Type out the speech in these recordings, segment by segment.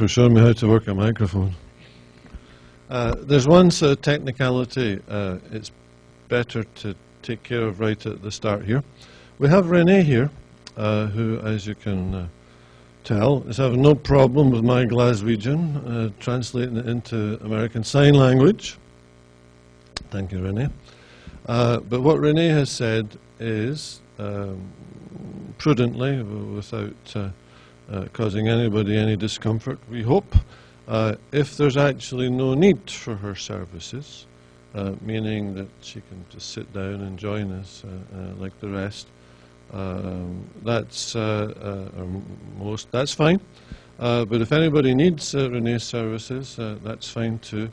for showing me how to work a microphone. Uh, there's one sort of technicality uh, it's better to take care of right at the start here. We have Renee here, uh, who, as you can uh, tell, is having no problem with my Glaswegian, uh, translating it into American Sign Language. Thank you, Renee. Uh, but what Renee has said is, um, prudently, without uh, causing anybody any discomfort, we hope, uh, if there's actually no need for her services, uh, meaning that she can just sit down and join us uh, uh, like the rest, um, that's or most that's fine. but if anybody needs Renee's services, that's fine too.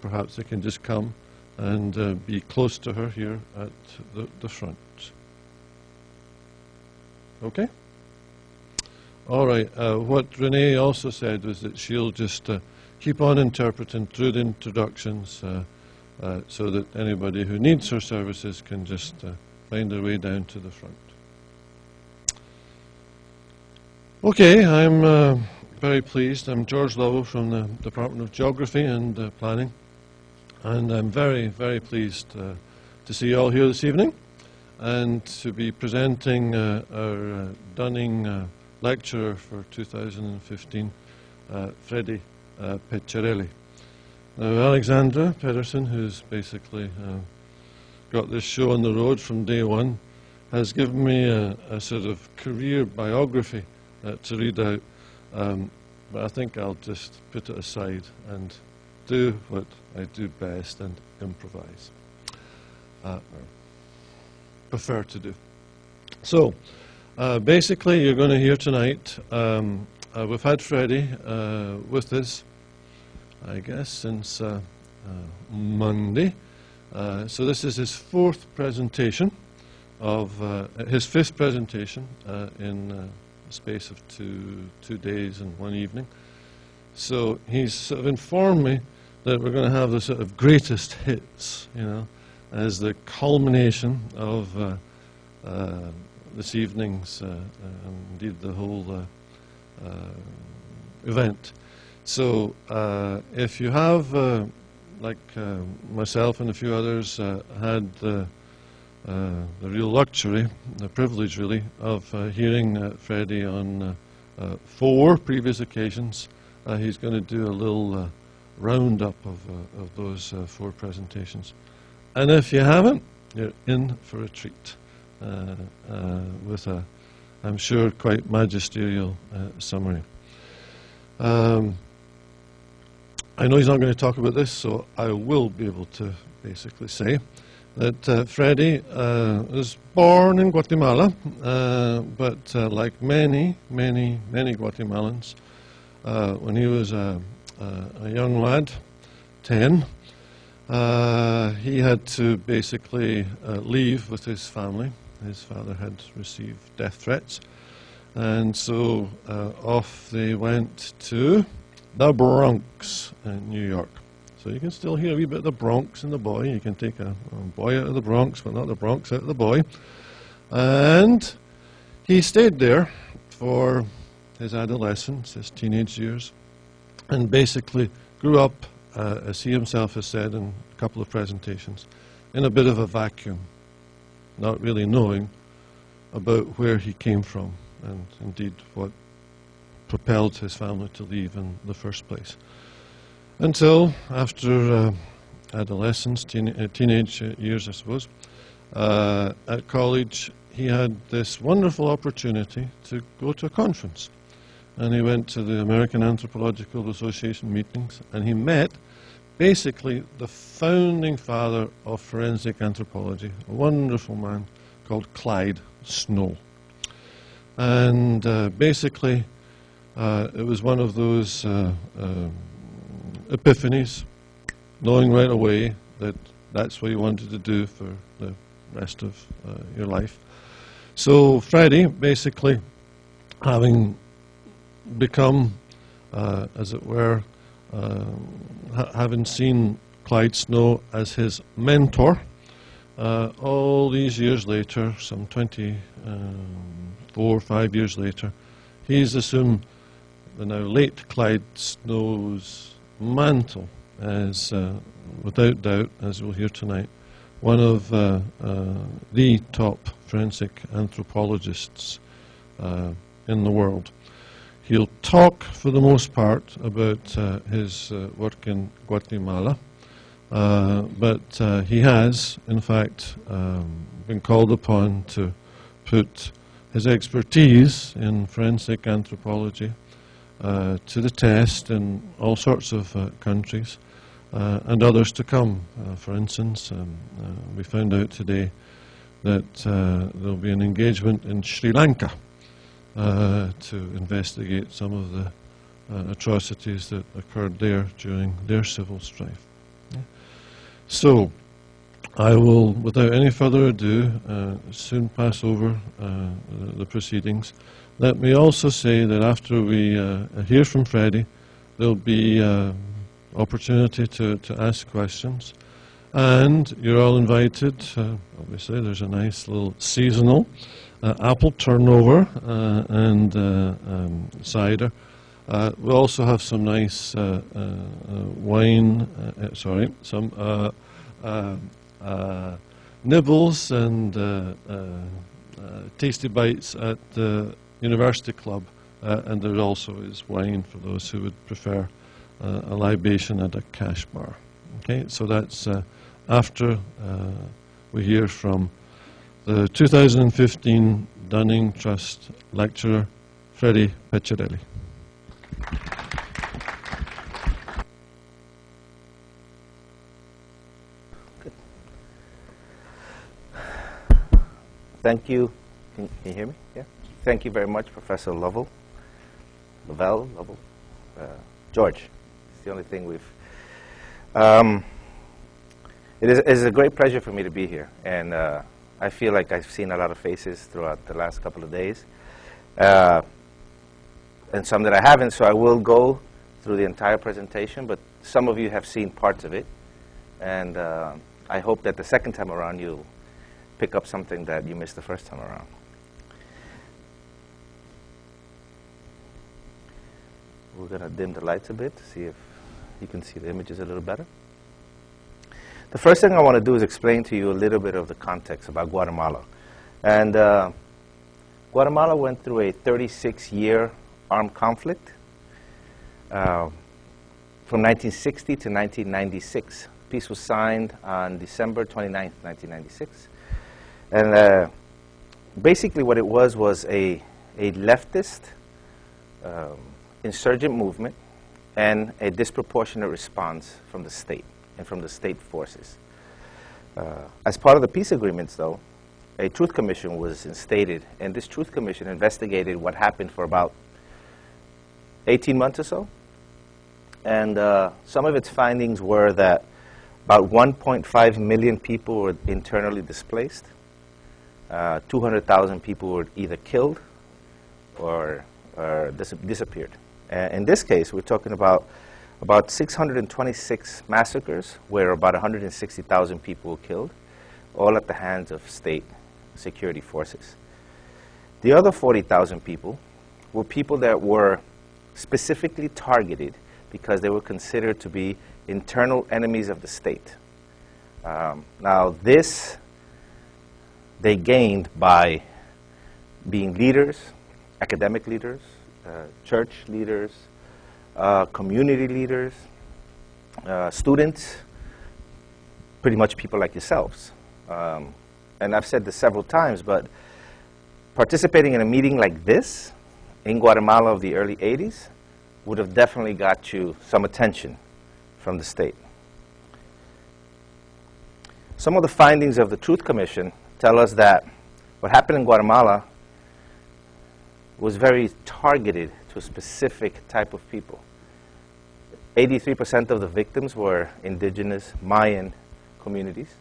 perhaps they can just come and be close to her here at the, the front. Okay? All right. Uh, what Renee also said was that she'll just uh, keep on interpreting through the introductions uh, uh, so that anybody who needs her services can just uh, find their way down to the front. Okay, I'm very pleased. I'm George Lovell from the Department of Geography and Planning. And I'm very, very pleased uh, to see you all here this evening and to be presenting uh, our uh, Dunning uh, lecturer for 2015, uh, Freddie uh. Now, Alexandra Pedersen, who's basically got this show on the road from day one, has given me a, a sort of career biography to read out, um, but I think I'll just put it aside and do what I do best and improvise. Uh, prefer to do. So, uh, basically, you're going to hear tonight. Um, uh, we've had Freddie uh, with us, I guess, since uh, uh, Monday. so this is his fourth presentation of his fifth presentation in the space of two two days and one evening. So he's sort of informed me that we're going to have the sort of greatest hits, you know, as the culmination of uh, uh, this evening's, uh, uh indeed the whole uh, uh, event. So if you have, like myself and a few others, had the real luxury, the privilege really, of hearing Freddie on four previous occasions, he's going to do a little roundup of, uh, of those uh, four presentations. And if you haven't, you're in for a treat uh, uh with a, I'm sure, quite magisterial uh, summary. Um, I know he's not going to talk about this, so I will be able to basically say that uh, Freddie uh, was born in Guatemala, uh, but uh, like many, many, many Guatemalans, when he was a uh, a young lad, 10. Uh, he had to basically uh, leave with his family. His father had received death threats. And so off they went to the Bronx in New York. So you can still hear a wee bit of the Bronx in the boy. You can take a, a, boy out of the Bronx, but not the Bronx out of the boy. And he stayed there for his adolescence, his teenage years and basically grew up, uh, as he himself has said in a couple of presentations, in a bit of a vacuum, not really knowing about where he came from and indeed what propelled his family to leave in the first place. Until after uh, adolescence, teen uh, teenage years, I suppose, uh, at college, he had this wonderful opportunity to go to a conference and he went to the American Anthropological Association meetings, and he met basically the founding father of forensic anthropology, a wonderful man called Clyde Snow. And uh, basically, uh, it was one of those uh, um, epiphanies, knowing right away that that's what you wanted to do for the rest of uh, your life. So Freddie, basically, having become, uh, as it were, ha having seen Clyde Snow as his mentor, uh, all these years later, some 24, um, five years later, he's assumed the now late Clyde Snow's mantle as, uh, without doubt, as we'll hear tonight, one of uh, uh, the top forensic anthropologists uh, in the world. He'll talk, for the most part, about uh, his uh, work in Guatemala, uh, but uh, he has, in fact, um, been called upon to put his expertise in forensic anthropology uh, to the test in all sorts of uh, countries and others to come. For instance, um, we found out today that there'll be an engagement in Sri Lanka to investigate some of the uh, atrocities that occurred there during their civil strife. Yeah. So, I will, without any further ado, uh, soon pass over uh, the, the proceedings. Let me also say that after we uh, hear from Freddie, there'll be uh, opportunity to, to ask questions. And you're all invited. Uh, obviously, there's a nice little seasonal uh, apple turnover uh, and uh, um, cider. Uh, we also have some nice uh, uh, uh, wine, uh, uh, sorry, some uh, uh, uh, nibbles and uh, uh, uh, tasty bites at the University Club. Uh, and there also is wine for those who would prefer uh, a libation at a cash bar. Okay, so that's uh, after uh, we hear from the 2015 Dunning Trust lecturer, Freddie Peccerelli. Thank you. Can, can you hear me? Yeah. Thank you very much, Professor Lovell. Lovell, Lovell, uh, George. It's the only thing we've. Um, it is, it is a great pleasure for me to be here, and uh, I feel like I've seen a lot of faces throughout the last couple of days, uh, and some that I haven't. So I will go through the entire presentation, but some of you have seen parts of it, and uh, I hope that the second time around you'll pick up something that you missed the first time around. We're going to dim the lights a bit to see if you can see the images a little better. The first thing I want to do is explain to you a little bit of the context about Guatemala. And uh, Guatemala went through a 36-year armed conflict uh, from 1960 to 1996. Peace was signed on December 29, 1996. And uh, basically what it was was a, a leftist um, insurgent movement and a disproportionate response from the state and from the state forces. Uh, as part of the peace agreements, though, a truth commission was instated, and this truth commission investigated what happened for about 18 months or so. And uh, some of its findings were that about 1.5 million people were internally displaced. Uh, 200,000 people were either killed or, or dis disappeared. Uh, in this case, we're talking about about 626 massacres where about 160,000 people were killed, all at the hands of state security forces. The other 40,000 people were people that were specifically targeted because they were considered to be internal enemies of the state. Um, now, this they gained by being leaders, academic leaders, uh, church leaders, uh, community leaders, uh, students, pretty much people like yourselves. Um, and I've said this several times, but participating in a meeting like this in Guatemala of the early 80s would have definitely got you some attention from the state. Some of the findings of the Truth Commission tell us that what happened in Guatemala was very targeted to a specific type of people. 83% of the victims were indigenous Mayan communities,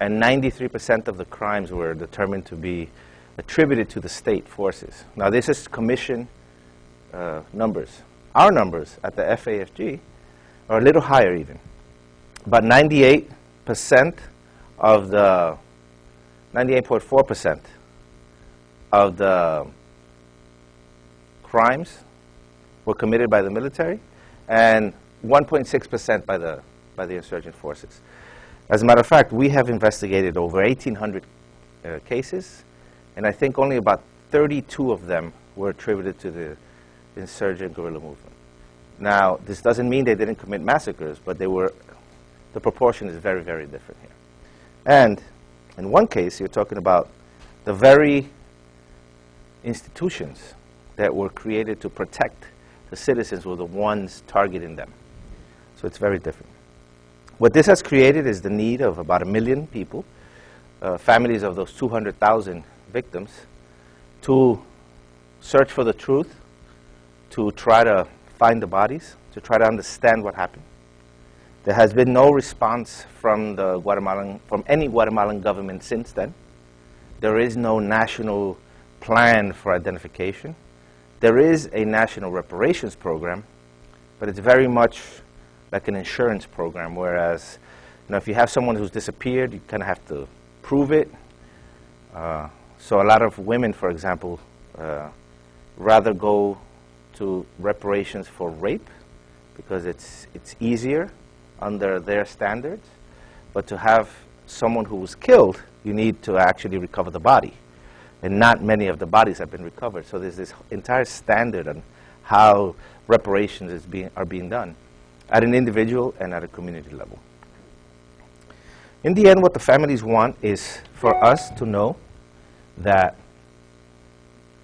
and 93% of the crimes were determined to be attributed to the state forces. Now, this is commission uh, numbers. Our numbers at the FAFG are a little higher even. About 98% of the 98.4% of the crimes were committed by the military and 1.6% by the, by the insurgent forces. As a matter of fact, we have investigated over 1,800 uh, cases, and I think only about 32 of them were attributed to the insurgent guerrilla movement. Now, this doesn't mean they didn't commit massacres, but they were, the proportion is very, very different here. And in one case, you're talking about the very institutions that were created to protect the citizens were the ones targeting them. So it's very different. What this has created is the need of about a million people, uh, families of those 200,000 victims, to search for the truth, to try to find the bodies, to try to understand what happened. There has been no response from the Guatemalan, from any Guatemalan government since then. There is no national plan for identification. There is a national reparations program, but it's very much like an insurance program, whereas you know, if you have someone who's disappeared, you kind of have to prove it. Uh, so a lot of women, for example, uh, rather go to reparations for rape because it's, it's easier under their standards. But to have someone who was killed, you need to actually recover the body. And not many of the bodies have been recovered. So there's this entire standard on how reparations is being, are being done at an individual and at a community level. In the end, what the families want is for us to know that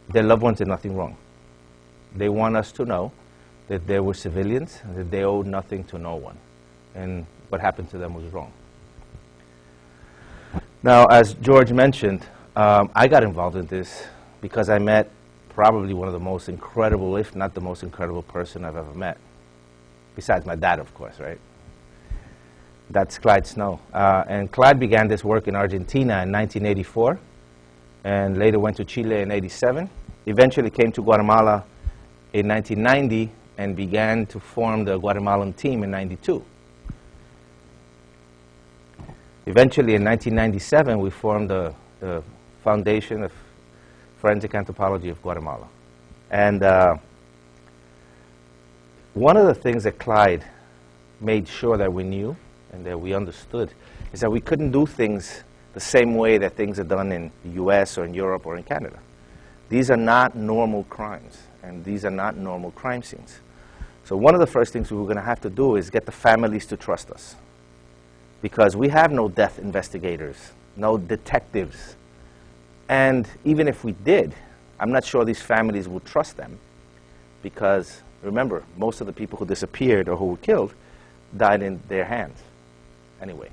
their loved ones did nothing wrong. They want us to know that they were civilians, that they owed nothing to no one, and what happened to them was wrong. Now, as George mentioned, um, I got involved in this because I met probably one of the most incredible, if not the most incredible person I've ever met. Besides my dad, of course, right? That's Clyde Snow. Uh, and Clyde began this work in Argentina in 1984 and later went to Chile in 87. Eventually came to Guatemala in 1990 and began to form the Guatemalan team in 92. Eventually in 1997 we formed the, the Foundation of Forensic Anthropology of Guatemala. And uh, one of the things that Clyde made sure that we knew and that we understood is that we couldn't do things the same way that things are done in the US or in Europe or in Canada. These are not normal crimes, and these are not normal crime scenes. So one of the first things we were going to have to do is get the families to trust us. Because we have no death investigators, no detectives. And even if we did, I'm not sure these families would trust them. Because remember, most of the people who disappeared or who were killed died in their hands anyway.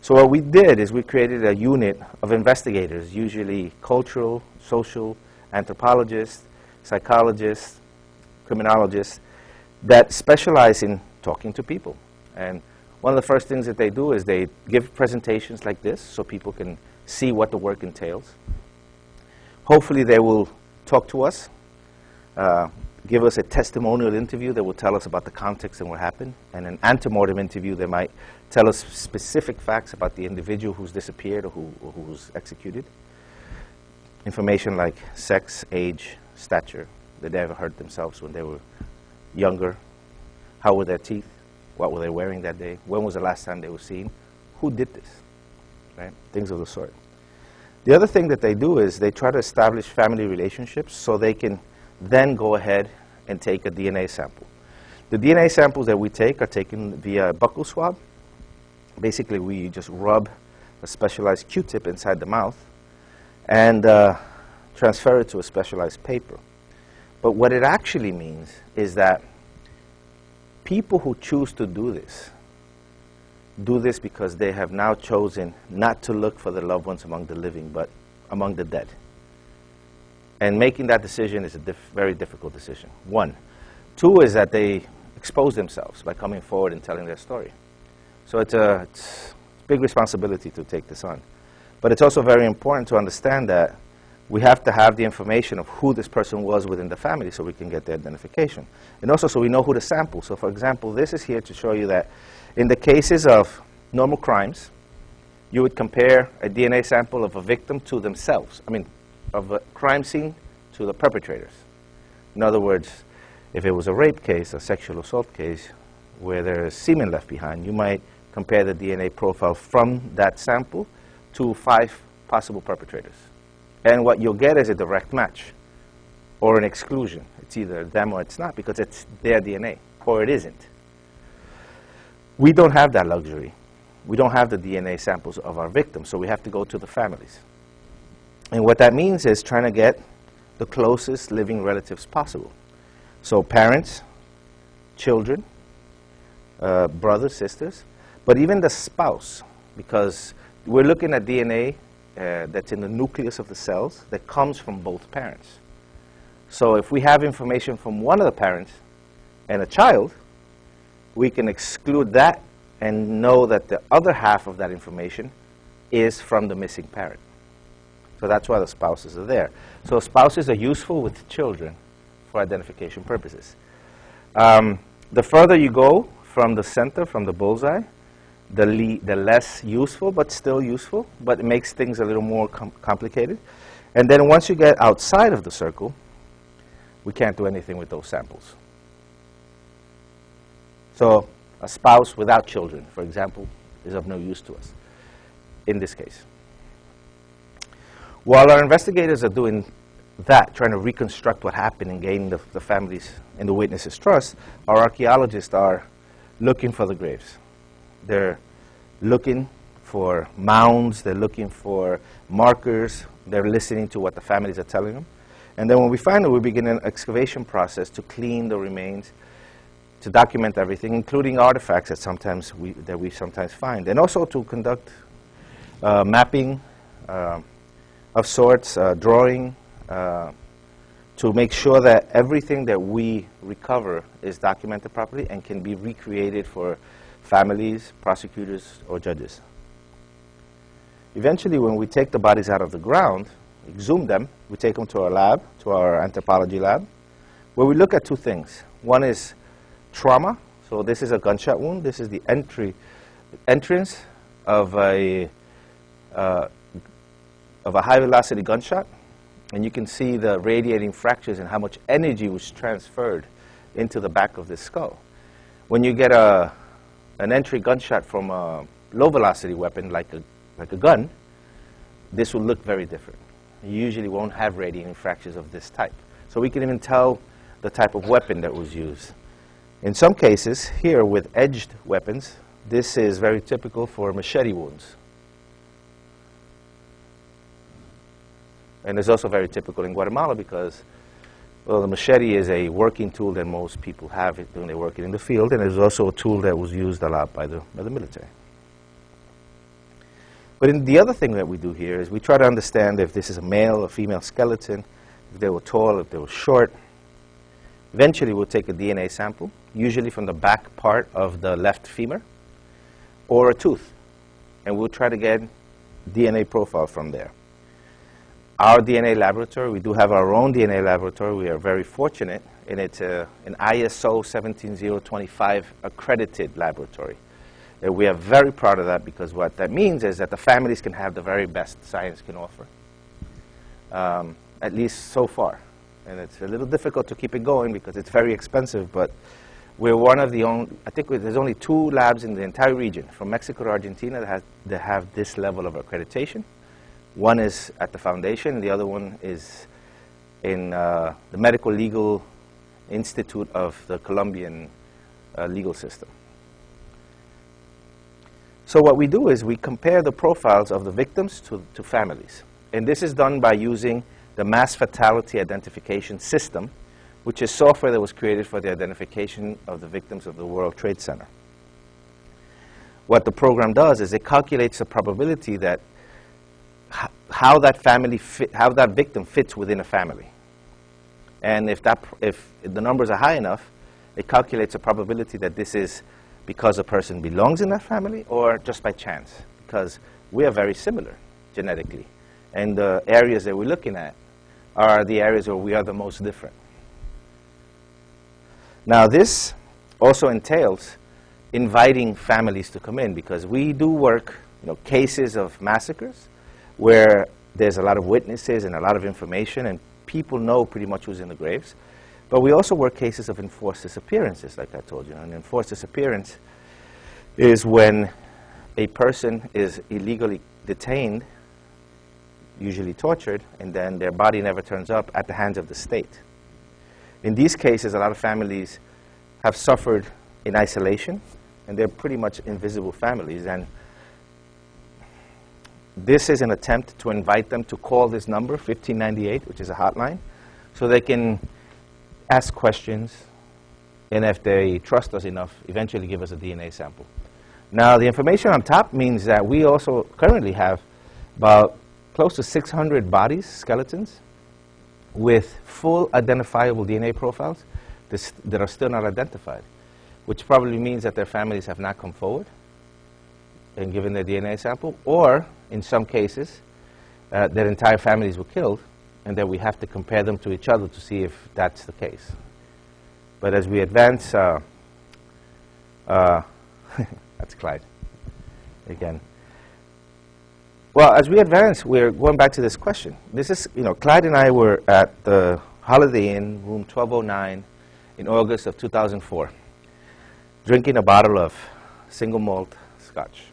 So what we did is we created a unit of investigators, usually cultural, social, anthropologists, psychologists, criminologists, that specialize in talking to people. And one of the first things that they do is they give presentations like this so people can see what the work entails. Hopefully they will talk to us, uh, give us a testimonial interview that will tell us about the context and what happened, and an antemortem interview that might tell us specific facts about the individual who's disappeared or who, or who was executed. Information like sex, age, stature, did they ever hurt themselves when they were younger, how were their teeth, what were they wearing that day, when was the last time they were seen, who did this, right? Things of the sort. The other thing that they do is they try to establish family relationships so they can then go ahead and take a DNA sample. The DNA samples that we take are taken via a buccal swab. Basically, we just rub a specialized Q-tip inside the mouth and uh, transfer it to a specialized paper. But what it actually means is that people who choose to do this do this because they have now chosen not to look for their loved ones among the living, but among the dead. And making that decision is a very difficult decision, one. Two is that they expose themselves by coming forward and telling their story. So it's a, it's a big responsibility to take this on. But it's also very important to understand that we have to have the information of who this person was within the family so we can get the identification. And also so we know who to sample. So for example, this is here to show you that in the cases of normal crimes, you would compare a DNA sample of a victim to themselves. I mean, of a crime scene to the perpetrators. In other words, if it was a rape case, a sexual assault case, where there is semen left behind, you might compare the DNA profile from that sample to five possible perpetrators. And what you'll get is a direct match or an exclusion. It's either them or it's not because it's their DNA, or it isn't. We don't have that luxury. We don't have the DNA samples of our victims, so we have to go to the families. And what that means is trying to get the closest living relatives possible. So parents, children, uh, brothers, sisters, but even the spouse, because we're looking at DNA uh, that's in the nucleus of the cells that comes from both parents. So if we have information from one of the parents and a child, we can exclude that and know that the other half of that information is from the missing parent. So that's why the spouses are there. So spouses are useful with children for identification purposes. Um, the further you go from the center, from the bullseye, the, the less useful, but still useful, but it makes things a little more com complicated. And then once you get outside of the circle, we can't do anything with those samples. So a spouse without children, for example, is of no use to us in this case. While our investigators are doing that, trying to reconstruct what happened and gain the, the families and the witnesses' trust, our archaeologists are looking for the graves. They're looking for mounds, they're looking for markers, they're listening to what the families are telling them. And then when we find it, we begin an excavation process to clean the remains, to document everything, including artifacts that sometimes we, that we sometimes find, and also to conduct uh, mapping uh, of sorts, uh, drawing, uh, to make sure that everything that we recover is documented properly and can be recreated for families, prosecutors, or judges. Eventually, when we take the bodies out of the ground, exhume them, we take them to our lab, to our anthropology lab, where we look at two things. One is trauma. So this is a gunshot wound. This is the entry, entrance of a, uh, of a high-velocity gunshot. And you can see the radiating fractures and how much energy was transferred into the back of the skull. When you get a an entry gunshot from a low velocity weapon like a, like a gun, this will look very different. You usually won't have radiating fractures of this type. So we can even tell the type of weapon that was used. In some cases, here with edged weapons, this is very typical for machete wounds. And it's also very typical in Guatemala because well, the machete is a working tool that most people have when they're working in the field, and it's also a tool that was used a lot by the, by the military. But the other thing that we do here is we try to understand if this is a male or female skeleton, if they were tall, if they were short. Eventually, we'll take a DNA sample, usually from the back part of the left femur, or a tooth, and we'll try to get DNA profile from there our DNA laboratory, we do have our own DNA laboratory. We are very fortunate, and it's a, an ISO 17025 accredited laboratory. And we are very proud of that because what that means is that the families can have the very best science can offer, um, at least so far. And it's a little difficult to keep it going because it's very expensive, but we're one of the only, I think there's only two labs in the entire region, from Mexico to Argentina, that, has, that have this level of accreditation. One is at the foundation, the other one is in uh, the Medical Legal Institute of the Colombian uh, legal system. So what we do is we compare the profiles of the victims to, to families. And this is done by using the mass fatality identification system, which is software that was created for the identification of the victims of the World Trade Center. What the program does is it calculates the probability that how that family how that victim fits within a family. And if, that, if the numbers are high enough, it calculates a probability that this is because a person belongs in that family or just by chance, because we are very similar genetically. And the areas that we're looking at are the areas where we are the most different. Now this also entails inviting families to come in because we do work, you know, cases of massacres, where there's a lot of witnesses and a lot of information and people know pretty much who's in the graves. But we also work cases of enforced disappearances, like I told you. An enforced disappearance is when a person is illegally detained, usually tortured, and then their body never turns up at the hands of the state. In these cases, a lot of families have suffered in isolation, and they're pretty much invisible families. And this is an attempt to invite them to call this number, 1598, which is a hotline, so they can ask questions, and if they trust us enough, eventually give us a DNA sample. Now, the information on top means that we also currently have about close to 600 bodies, skeletons, with full identifiable DNA profiles that are still not identified, which probably means that their families have not come forward and given their DNA sample, or in some cases, uh, their entire families were killed, and that we have to compare them to each other to see if that's the case. But as we advance, uh, uh, that's Clyde again. Well, as we advance, we're going back to this question. This is, you know, Clyde and I were at the Holiday Inn, room 1209, in August of 2004, drinking a bottle of single malt scotch,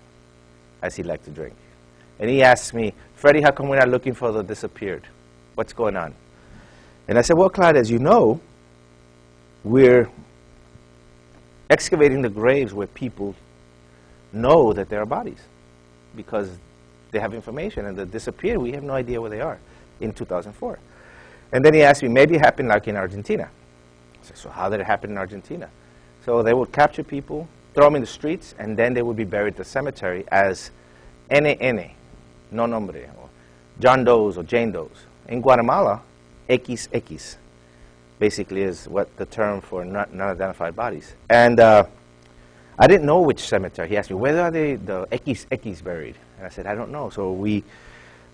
as he liked to drink. And he asked me, Freddie, how come we're not looking for the disappeared? What's going on? And I said, well, Clyde, as you know, we're excavating the graves where people know that there are bodies because they have information and they disappear. We have no idea where they are in 2004. And then he asked me, maybe it happened like in Argentina. I said, so how did it happen in Argentina? So they would capture people, throw them in the streets, and then they would be buried at the cemetery as NN, no nombre, or John Doe's or Jane Doe's. In Guatemala, XX basically is what the term for non-identified bodies. And uh, I didn't know which cemetery. He asked me, where are they, the XX buried? And I said, I don't know. So we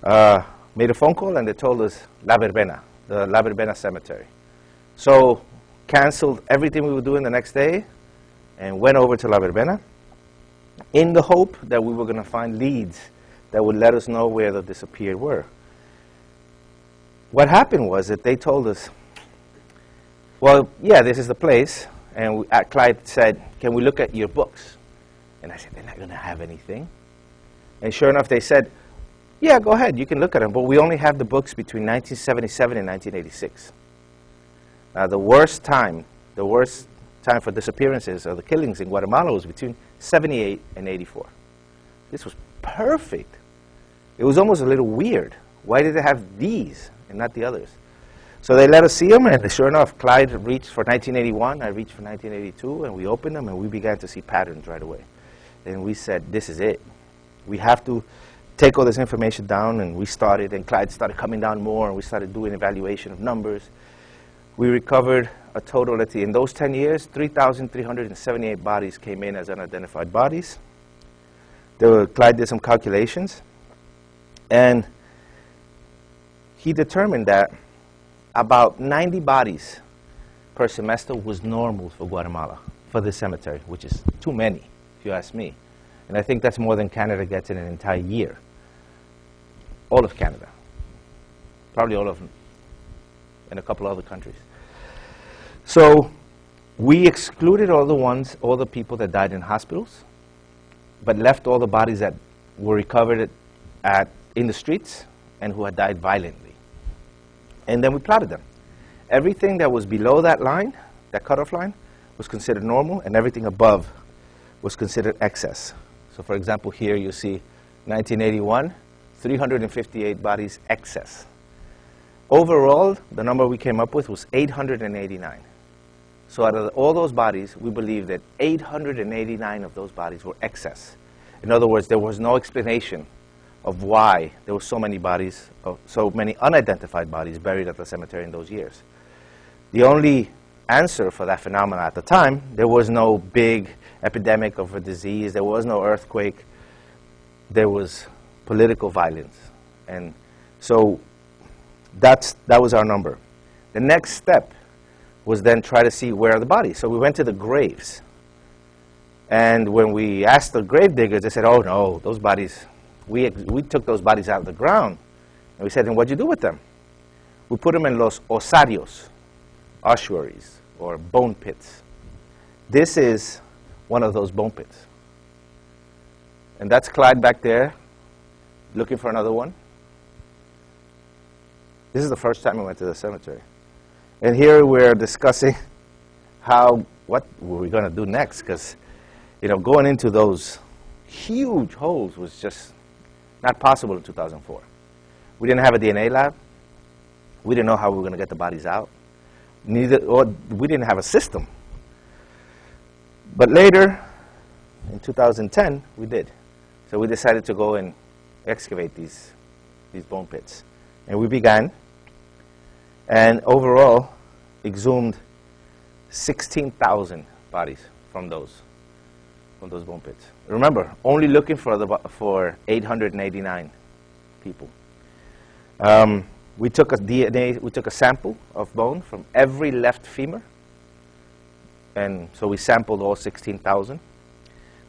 uh, made a phone call and they told us La Verbena, the La Verbena cemetery. So canceled everything we were doing the next day and went over to La Verbena in the hope that we were going to find leads that would let us know where the disappeared were. What happened was that they told us, well, yeah, this is the place. And we, uh, Clyde said, can we look at your books? And I said, they're not going to have anything. And sure enough, they said, yeah, go ahead, you can look at them. But we only have the books between 1977 and 1986. Now, the worst time, the worst time for disappearances or the killings in Guatemala was between 78 and 84. This was perfect. It was almost a little weird. Why did they have these and not the others? So they let us see them, and sure enough, Clyde reached for 1981, I reached for 1982, and we opened them, and we began to see patterns right away. And we said, this is it. We have to take all this information down, and we started, and Clyde started coming down more, and we started doing evaluation of numbers. We recovered a total, let's see, in those 10 years, 3,378 bodies came in as unidentified bodies. Were, Clyde did some calculations, and he determined that about 90 bodies per semester was normal for Guatemala, for the cemetery, which is too many, if you ask me. And I think that's more than Canada gets in an entire year. All of Canada. Probably all of them. And a couple other countries. So we excluded all the ones, all the people that died in hospitals, but left all the bodies that were recovered at, at in the streets and who had died violently. And then we plotted them. Everything that was below that line, that cutoff line, was considered normal, and everything above was considered excess. So for example, here you see 1981, 358 bodies excess. Overall, the number we came up with was 889. So out of all those bodies, we believe that 889 of those bodies were excess. In other words, there was no explanation of why there were so many bodies, so many unidentified bodies buried at the cemetery in those years. The only answer for that phenomenon at the time, there was no big epidemic of a disease, there was no earthquake, there was political violence. And so that's, that was our number. The next step was then try to see where are the bodies. So we went to the graves. And when we asked the grave diggers, they said, oh no, those bodies, we, we took those bodies out of the ground. And we said, and what'd you do with them? We put them in los osarios. ossuaries or bone pits. This is one of those bone pits. And that's Clyde back there looking for another one. This is the first time we went to the cemetery. And here we're discussing how, what were we going to do next? Because, you know, going into those huge holes was just not possible in 2004. We didn't have a DNA lab. We didn't know how we were going to get the bodies out. Neither, or we didn't have a system. But later, in 2010, we did. So we decided to go and excavate these, these bone pits. And we began, and overall, exhumed 16,000 bodies from those, from those bone pits. Remember, only looking for, the, for 889 people. Um, we took a DNA, we took a sample of bone from every left femur, and so we sampled all 16,000.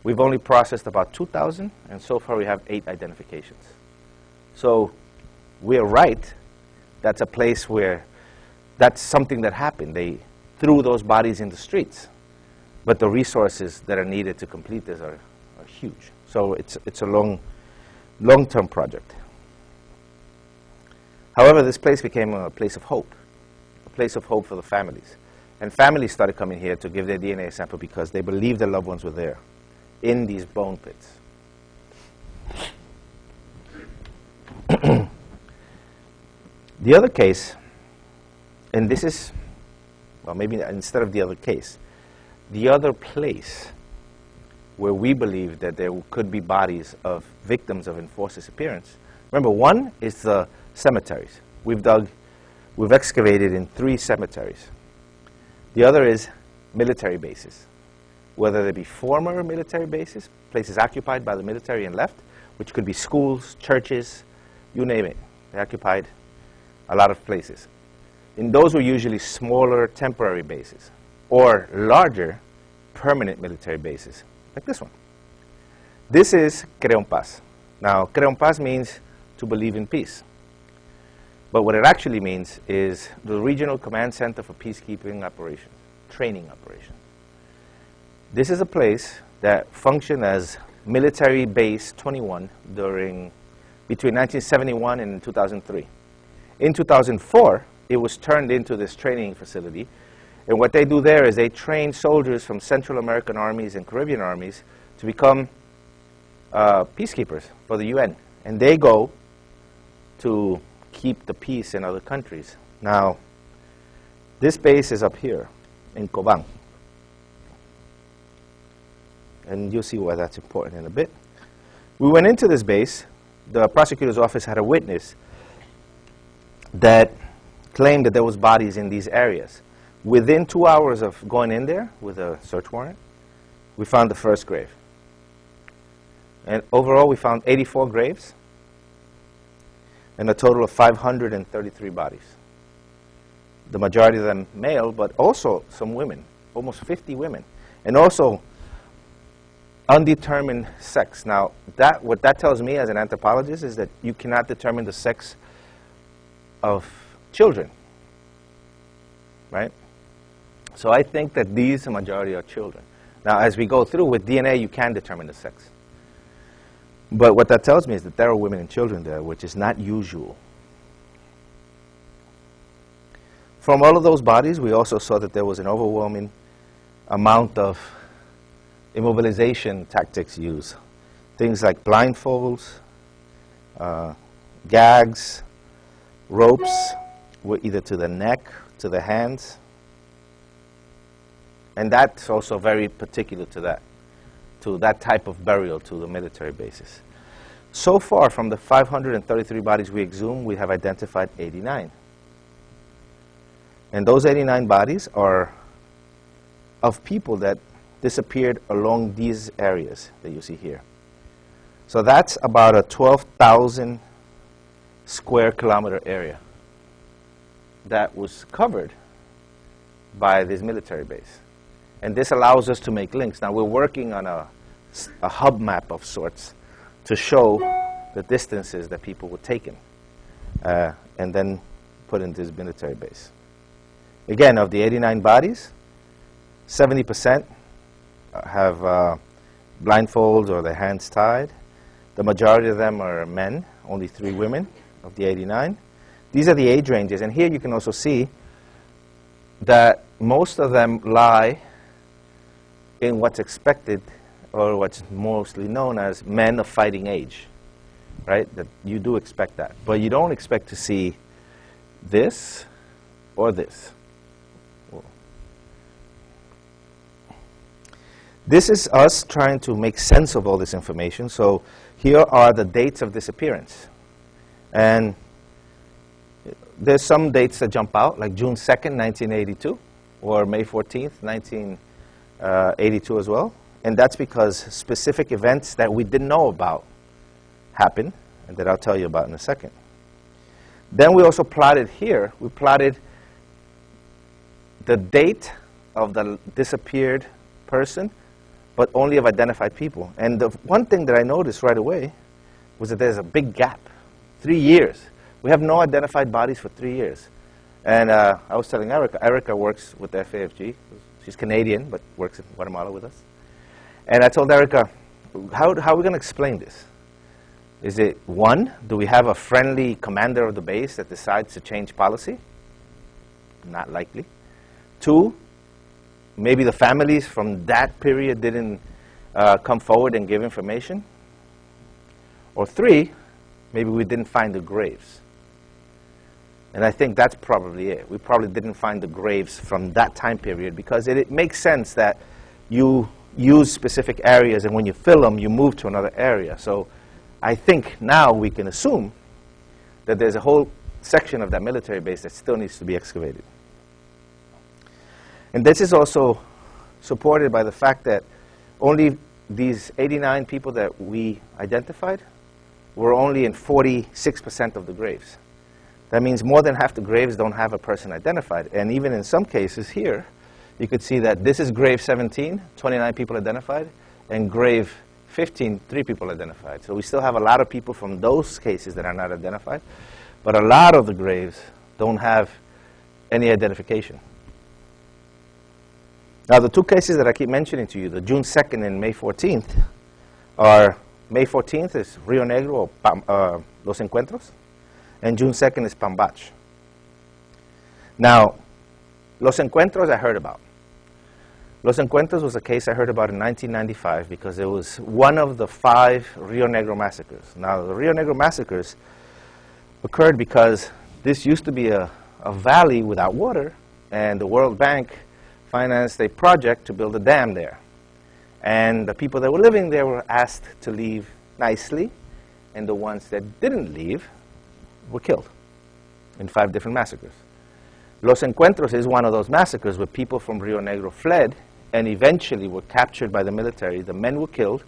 We've only processed about 2,000, and so far we have eight identifications. So we're right. That's a place where that's something that happened. They threw those bodies in the streets. But the resources that are needed to complete this are, are huge. So it's, it's a long, long-term project. However, this place became a place of hope, a place of hope for the families. And families started coming here to give their DNA sample because they believed their loved ones were there in these bone pits. the other case, and this is, well, maybe instead of the other case, the other place where we believe that there could be bodies of victims of enforced disappearance. Remember, one is the cemeteries. We've dug, we've excavated in three cemeteries. The other is military bases whether they be former military bases, places occupied by the military and left, which could be schools, churches, you name it. They occupied a lot of places. And those were usually smaller temporary bases or larger permanent military bases, like this one. This is CREOMPAZ. Now, CREOMPAZ means to believe in peace. But what it actually means is the Regional Command Center for Peacekeeping Operations, Training Operations. This is a place that functioned as military base 21 during between 1971 and 2003. In 2004, it was turned into this training facility. And what they do there is they train soldiers from Central American armies and Caribbean armies to become uh, peacekeepers for the UN. And they go to keep the peace in other countries. Now, this base is up here in Coban and you'll see why that's important in a bit. We went into this base. The prosecutor's office had a witness that claimed that there was bodies in these areas. Within two hours of going in there with a search warrant, we found the first grave. And overall, we found 84 graves and a total of 533 bodies. The majority of them male, but also some women, almost 50 women. And also undetermined sex. Now, that, what that tells me as an anthropologist is that you cannot determine the sex of children, right? So I think that these, the majority, are children. Now, as we go through with DNA, you can determine the sex. But what that tells me is that there are women and children there, which is not usual. From all of those bodies, we also saw that there was an overwhelming amount of immobilization tactics used. Things like blindfolds, uh, gags, ropes, were either to the neck, to the hands. And that's also very particular to that, to that type of burial to the military bases. So far, from the 533 bodies we exhumed, we have identified 89. And those 89 bodies are of people that disappeared along these areas that you see here. So that's about a 12,000 square kilometer area that was covered by this military base. And this allows us to make links. Now we're working on a, a hub map of sorts to show the distances that people were taken uh, and then put in this military base. Again, of the 89 bodies, 70% have uh, blindfolds or their hands tied. The majority of them are men, only three women of the 89. These are the age ranges, and here you can also see that most of them lie in what's expected or what's mostly known as men of fighting age, right? That you do expect that. But you don't expect to see this or this. This is us trying to make sense of all this information. So here are the dates of disappearance. And there's some dates that jump out, like June 2nd, 1982, or May 14th, 1982 as well. And that's because specific events that we didn't know about happened, and that I'll tell you about in a second. Then we also plotted here, we plotted the date of the disappeared person, but only of identified people. And the one thing that I noticed right away was that there's a big gap, three years. We have no identified bodies for three years. And uh, I was telling Erica, Erica works with the FAFG. She's Canadian, but works in Guatemala with us. And I told Erica, how, how are we going to explain this? Is it, one, do we have a friendly commander of the base that decides to change policy? Not likely. Two, maybe the families from that period didn't uh, come forward and give information. Or three, maybe we didn't find the graves. And I think that's probably it. We probably didn't find the graves from that time period because it, it makes sense that you use specific areas and when you fill them, you move to another area. So I think now we can assume that there's a whole section of that military base that still needs to be excavated. And this is also supported by the fact that only these 89 people that we identified were only in 46% of the graves. That means more than half the graves don't have a person identified. And even in some cases here, you could see that this is grave 17, 29 people identified, and grave 15, three people identified. So we still have a lot of people from those cases that are not identified, but a lot of the graves don't have any identification. Now, the two cases that I keep mentioning to you, the June 2nd and May 14th, are May 14th is Rio Negro or uh, Los Encuentros, and June 2nd is Pambach. Now, Los Encuentros I heard about. Los Encuentros was a case I heard about in 1995 because it was one of the five Rio Negro massacres. Now, the Rio Negro massacres occurred because this used to be a, a valley without water, and the World Bank financed a project to build a dam there. And the people that were living there were asked to leave nicely, and the ones that didn't leave were killed in five different massacres. Los Encuentros is one of those massacres where people from Rio Negro fled and eventually were captured by the military. The men were killed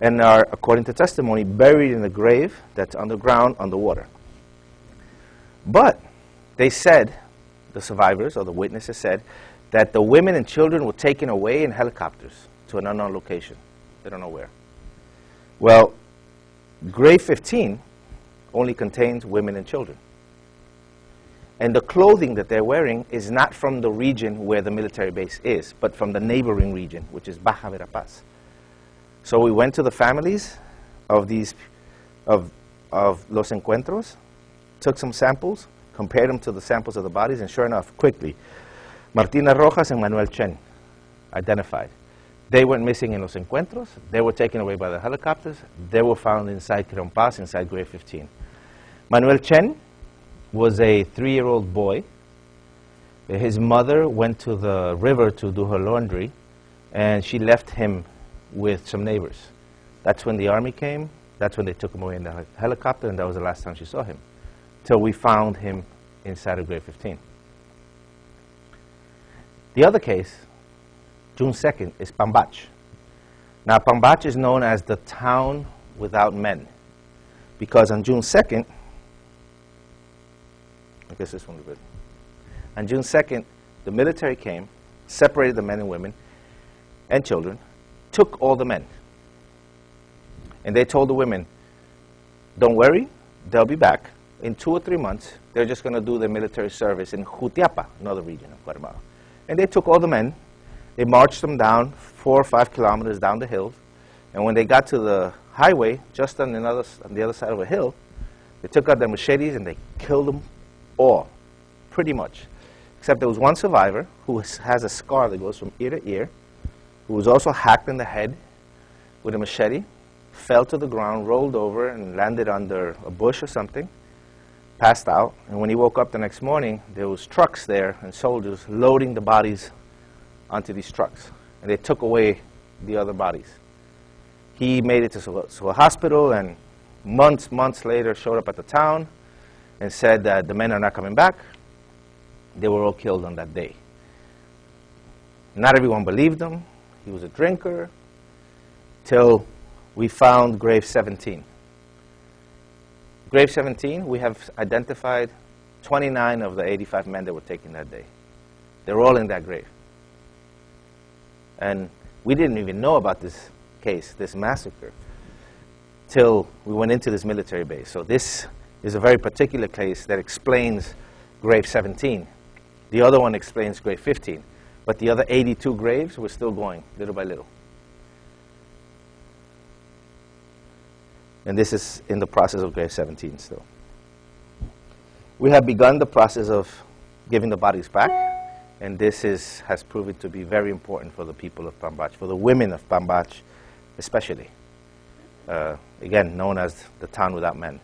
and are, according to testimony, buried in a grave that's underground underwater. But they said, the survivors or the witnesses said, that the women and children were taken away in helicopters to an unknown location. They don't know where. Well, grave 15 only contains women and children. And the clothing that they're wearing is not from the region where the military base is, but from the neighboring region, which is Baja Verapaz. So we went to the families of these, of, of Los Encuentros, took some samples, compared them to the samples of the bodies, and sure enough, quickly, Martina Rojas and Manuel Chen identified. They went missing in Los Encuentros. They were taken away by the helicopters. They were found inside CREOMPAZ, inside grave 15. Manuel Chen was a three-year-old boy. His mother went to the river to do her laundry, and she left him with some neighbors. That's when the army came. That's when they took him away in the helicopter, and that was the last time she saw him, till we found him inside of grave 15. The other case, June 2nd, is Pambach. Now, Pambach is known as the town without men because on June 2nd, I guess this one's good. On June 2nd, the military came, separated the men and women and children, took all the men. And they told the women, don't worry, they'll be back. in two or three months, they're just going to do their military service in Jutiapa, another region of Guatemala. And they took all the men, they marched them down four or five kilometers down the hill, and when they got to the highway, just on, another, on the other side of a hill, they took out their machetes and they killed them all, pretty much. Except there was one survivor who has a scar that goes from ear to ear, who was also hacked in the head with a machete, fell to the ground, rolled over, and landed under a bush or something, passed out. And when he woke up the next morning, there was trucks there and soldiers loading the bodies onto these trucks. And they took away the other bodies. He made it to, to a hospital and months, months later showed up at the town and said that the men are not coming back. They were all killed on that day. Not everyone believed him. He was a drinker till we found grave 17. Grave 17, we have identified 29 of the 85 men that were taken that day. They're all in that grave. And we didn't even know about this case, this massacre, till we went into this military base. So this is a very particular case that explains grave 17. The other one explains grave 15. But the other 82 graves were still going, little by little. And this is in the process of grave 17 still. We have begun the process of giving the bodies back, and this is, has proven to be very important for the people of Pambach, for the women of Pambach especially. Uh, again, known as the town without men.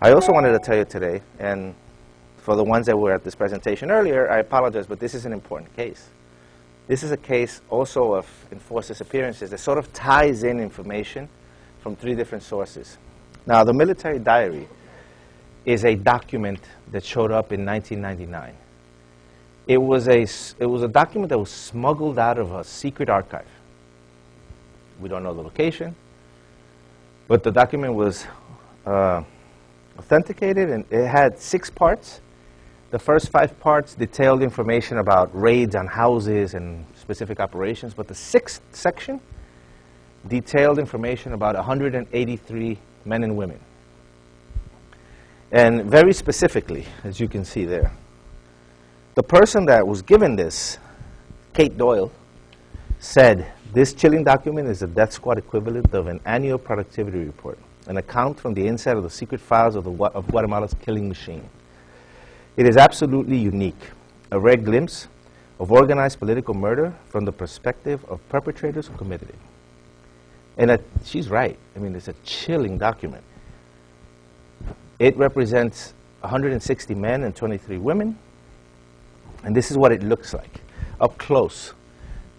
I also wanted to tell you today, and for the ones that were at this presentation earlier, I apologize, but this is an important case. This is a case also of enforced disappearances that sort of ties in information from three different sources. Now, the military diary is a document that showed up in 1999. It was a, it was a document that was smuggled out of a secret archive. We don't know the location, but the document was uh, authenticated and it had six parts the first five parts detailed information about raids on houses and specific operations, but the sixth section detailed information about 183 men and women. And very specifically, as you can see there, the person that was given this, Kate Doyle, said, this chilling document is the death squad equivalent of an annual productivity report, an account from the inside of the secret files of, the, of Guatemala's killing machine. It is absolutely unique, a rare glimpse of organized political murder from the perspective of perpetrators who committed it. And she's right. I mean, it's a chilling document. It represents 160 men and 23 women. And this is what it looks like. Up close,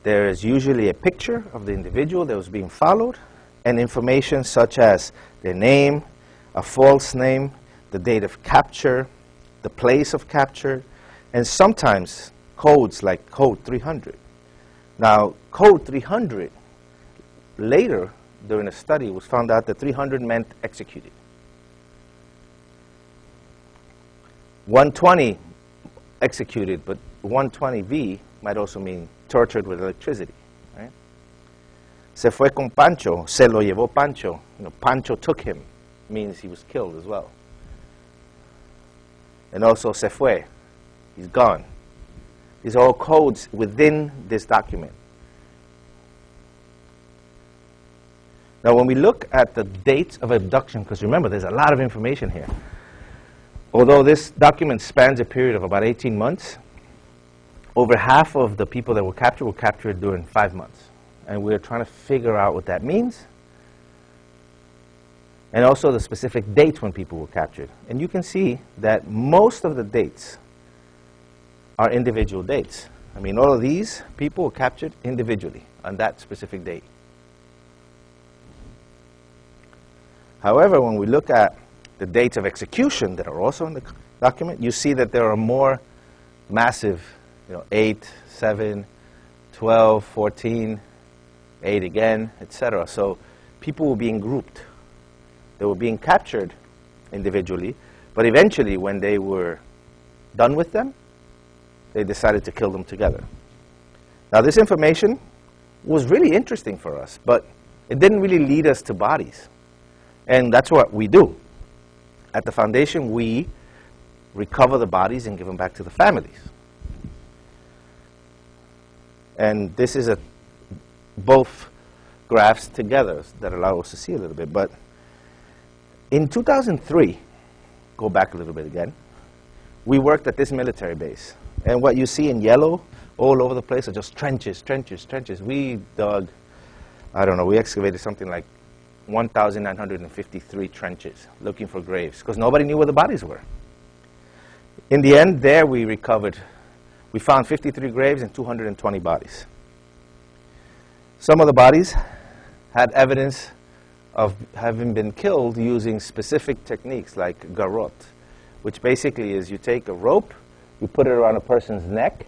there is usually a picture of the individual that was being followed and information such as their name, a false name, the date of capture, the place of capture, and sometimes codes like code 300. Now, code 300, later during a study, was found out that 300 meant executed. 120 executed, but 120V might also mean tortured with electricity. Se fue con Pancho, se lo llevó Pancho. You know, Pancho took him, means he was killed as well and also se fue. He's gone. These are all codes within this document. Now, when we look at the dates of abduction, because remember, there's a lot of information here. Although this document spans a period of about 18 months, over half of the people that were captured were captured during five months. And we're trying to figure out what that means and also the specific dates when people were captured. And you can see that most of the dates are individual dates. I mean, all of these people were captured individually on that specific date. However, when we look at the dates of execution that are also in the document, you see that there are more massive, you know, 8, 7, 12, 14, 8 again, etc. So people were being grouped. They were being captured individually, but eventually when they were done with them, they decided to kill them together. Now this information was really interesting for us, but it didn't really lead us to bodies. And that's what we do. At the foundation, we recover the bodies and give them back to the families. And this is a both graphs together that allow us to see a little bit. But in 2003, go back a little bit again, we worked at this military base. And what you see in yellow all over the place are just trenches, trenches, trenches. We dug, I don't know, we excavated something like 1,953 trenches looking for graves because nobody knew where the bodies were. In the end, there we recovered, we found 53 graves and 220 bodies. Some of the bodies had evidence of having been killed using specific techniques like garrote, which basically is you take a rope, you put it around a person's neck,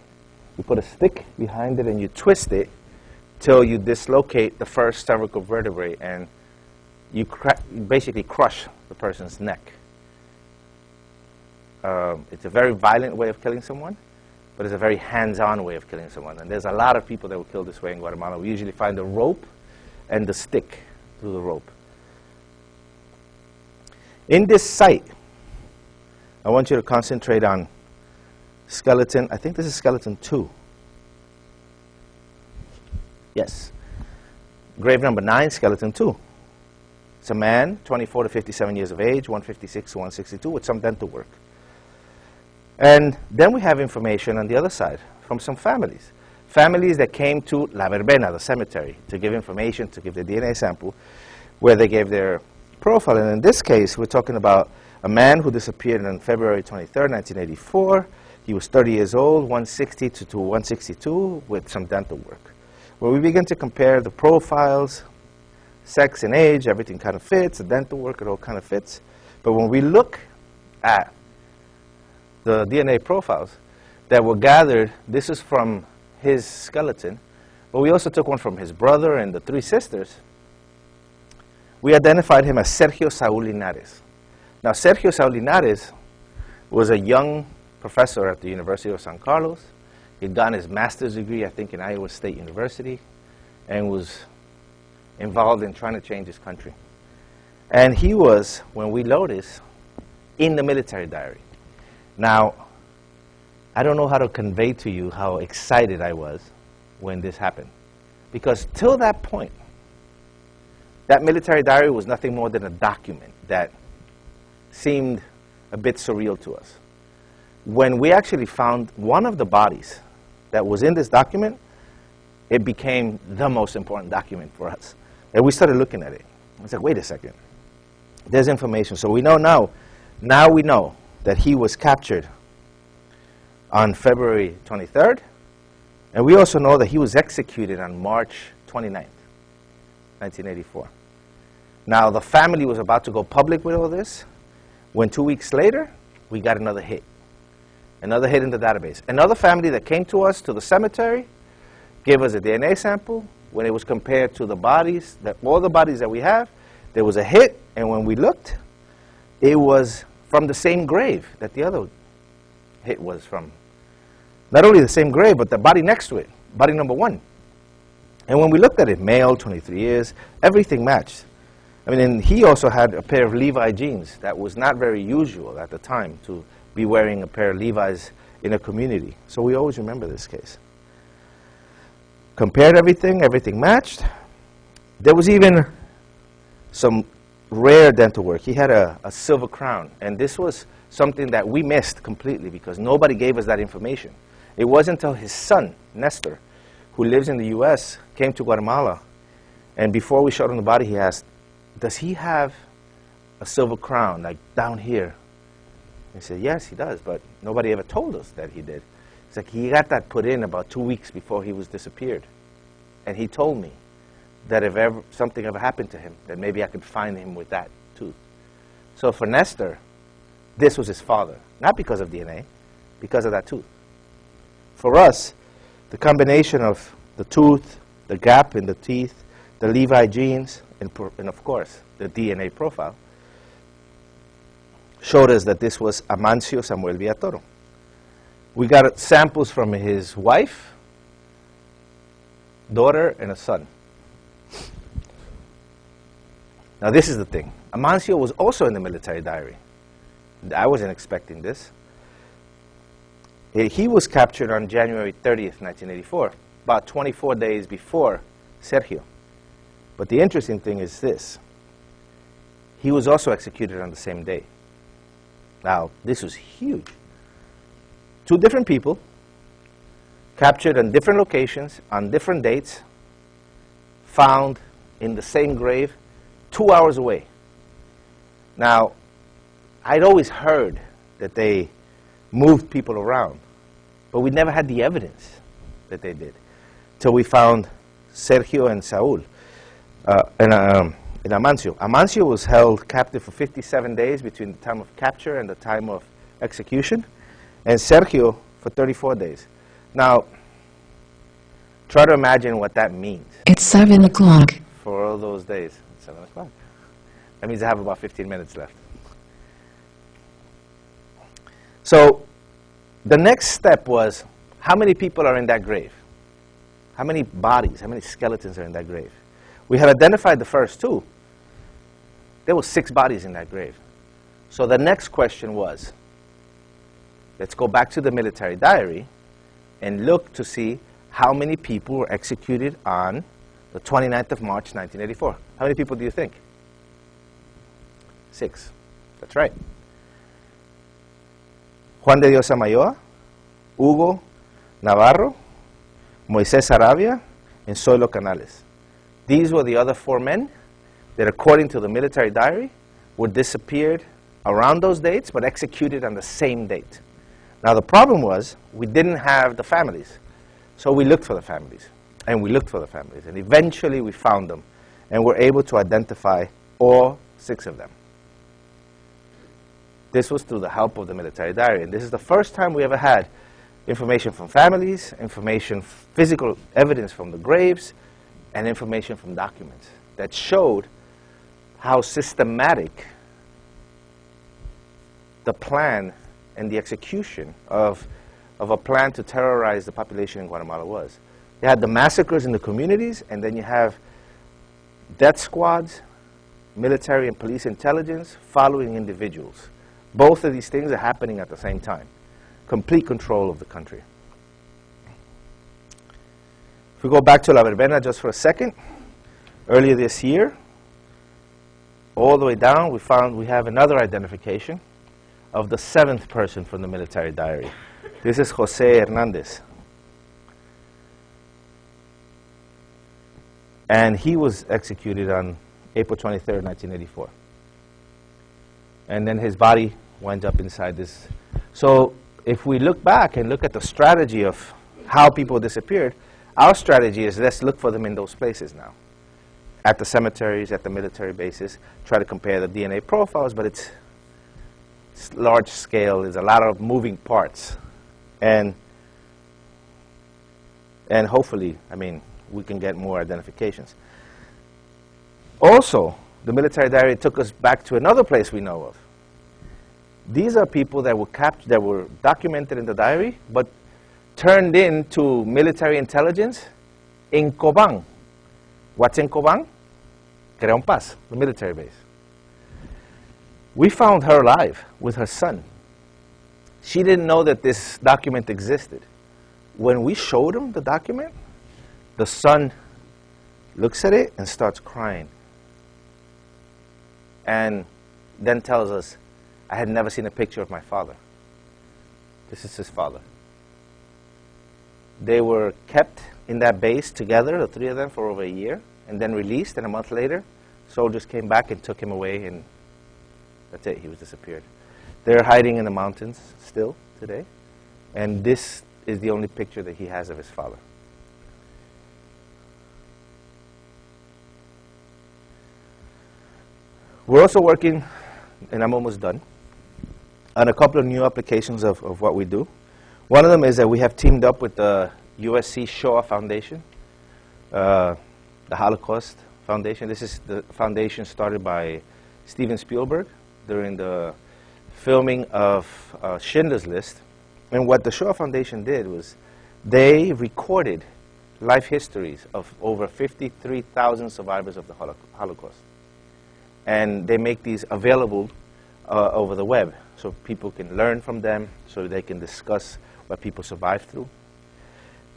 you put a stick behind it, and you twist it till you dislocate the first cervical vertebrae, and you, you basically crush the person's neck. Um, it's a very violent way of killing someone, but it's a very hands-on way of killing someone. And there's a lot of people that were killed this way in Guatemala. We usually find the rope and the stick through the rope. In this site, I want you to concentrate on skeleton. I think this is skeleton two. Yes. Grave number nine, skeleton two. It's a man, 24 to 57 years of age, 156 to 162, with some dental work. And then we have information on the other side from some families. Families that came to La Verbena, the cemetery, to give information, to give the DNA sample, where they gave their profile. And in this case, we're talking about a man who disappeared on February 23, 1984. He was 30 years old, 160 to, to 162, with some dental work. Where we begin to compare the profiles, sex and age, everything kind of fits, the dental work, it all kind of fits. But when we look at the DNA profiles that were gathered, this is from his skeleton, but we also took one from his brother and the three sisters. We identified him as Sergio Saúl Linares. Now, Sergio Saúl Linares was a young professor at the University of San Carlos. He'd gotten his master's degree, I think, in Iowa State University, and was involved in trying to change his country. And he was, when we noticed, in the military diary. Now, I don't know how to convey to you how excited I was when this happened. Because till that point, that military diary was nothing more than a document that seemed a bit surreal to us. When we actually found one of the bodies that was in this document, it became the most important document for us. And we started looking at it. It's like, wait a second. There's information. So we know now, now we know that he was captured on February 23rd. And we also know that he was executed on March 29th, 1984. Now, the family was about to go public with all this, when two weeks later, we got another hit. Another hit in the database. Another family that came to us, to the cemetery, gave us a DNA sample. When it was compared to the bodies, that all the bodies that we have, there was a hit, and when we looked, it was from the same grave that the other hit was from. Not only the same grave, but the body next to it, body number one. And when we looked at it, male, 23 years, everything matched. I mean, and he also had a pair of Levi jeans. That was not very usual at the time to be wearing a pair of Levi's in a community. So we always remember this case. Compared everything, everything matched. There was even some rare dental work. He had a, a silver crown, and this was something that we missed completely because nobody gave us that information. It wasn't until his son, Nestor, who lives in the U.S., came to Guatemala, and before we showed him the body, he asked, does he have a silver crown, like down here? He said, yes, he does, but nobody ever told us that he did. It's like he got that put in about two weeks before he was disappeared. And he told me that if ever something ever happened to him, that maybe I could find him with that tooth. So for Nestor, this was his father, not because of DNA, because of that tooth. For us, the combination of the tooth, the gap in the teeth, the Levi jeans, and, and of course, the DNA profile, showed us that this was Amancio Samuel Villatoro. We got samples from his wife, daughter, and a son. Now this is the thing. Amancio was also in the military diary. I wasn't expecting this. He was captured on January 30th, 1984, about 24 days before Sergio. But the interesting thing is this. He was also executed on the same day. Now, this was huge. Two different people, captured in different locations, on different dates, found in the same grave, two hours away. Now, I'd always heard that they moved people around, but we never had the evidence that they did till we found Sergio and Saul uh, and, um, and Amancio. Amancio was held captive for 57 days between the time of capture and the time of execution, and Sergio for 34 days. Now, try to imagine what that means It's 7 o'clock. for all those days. It's 7 o'clock. That means I have about 15 minutes left. So the next step was how many people are in that grave? How many bodies, how many skeletons are in that grave? We had identified the first two. There were six bodies in that grave. So the next question was, let's go back to the military diary and look to see how many people were executed on the 29th of March, 1984. How many people do you think? Six. That's right. Juan de Dios Amayoa, Hugo Navarro, Moisés Arabia, and Zoilo Canales. These were the other four men that, according to the military diary, were disappeared around those dates but executed on the same date. Now, the problem was we didn't have the families. So we looked for the families, and we looked for the families, and eventually we found them, and were able to identify all six of them. This was through the help of the military diary, and this is the first time we ever had information from families, information, physical evidence from the graves, and information from documents that showed how systematic the plan and the execution of, of a plan to terrorize the population in Guatemala was. You had the massacres in the communities, and then you have death squads, military and police intelligence following individuals. Both of these things are happening at the same time. Complete control of the country. If we go back to La Verbena just for a second, earlier this year, all the way down, we found we have another identification of the seventh person from the military diary. This is Jose Hernandez. And he was executed on April 23rd, 1984. And then his body went up inside this. So if we look back and look at the strategy of how people disappeared, our strategy is let's look for them in those places now. At the cemeteries, at the military bases, try to compare the DNA profiles, but it's it's large scale, there's a lot of moving parts. And, and hopefully, I mean, we can get more identifications. Also, the military diary took us back to another place we know of. These are people that were captured, that were documented in the diary, but turned into military intelligence in Cobán. What's in Cobán? CREOMPAZ, the military base. We found her alive with her son. She didn't know that this document existed. When we showed him the document, the son looks at it and starts crying. And then tells us, I had never seen a picture of my father. This is his father. They were kept in that base together, the three of them, for over a year, and then released. And a month later, soldiers came back and took him away and that's it, he was disappeared. They're hiding in the mountains still today, and this is the only picture that he has of his father. We're also working, and I'm almost done, on a couple of new applications of, of what we do. One of them is that we have teamed up with the USC Shoah Foundation, uh, the Holocaust Foundation. This is the foundation started by Steven Spielberg during the filming of uh, Schindler's List. And what the Shoah Foundation did was they recorded life histories of over 53,000 survivors of the Holocaust. And they make these available uh, over the web so people can learn from them, so they can discuss what people survived through.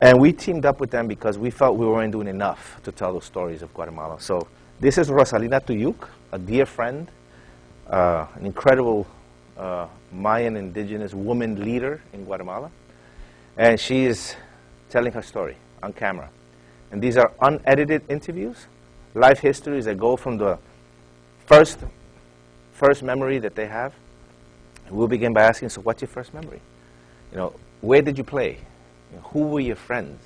And we teamed up with them because we felt we weren't doing enough to tell those stories of Guatemala. So this is Rosalina Tuyuk, a dear friend, uh, an incredible uh, Mayan indigenous woman leader in Guatemala. And she is telling her story on camera. And these are unedited interviews, life histories that go from the first, first memory that they have. We'll begin by asking, so what's your first memory? You know, where did you play? You know, who were your friends?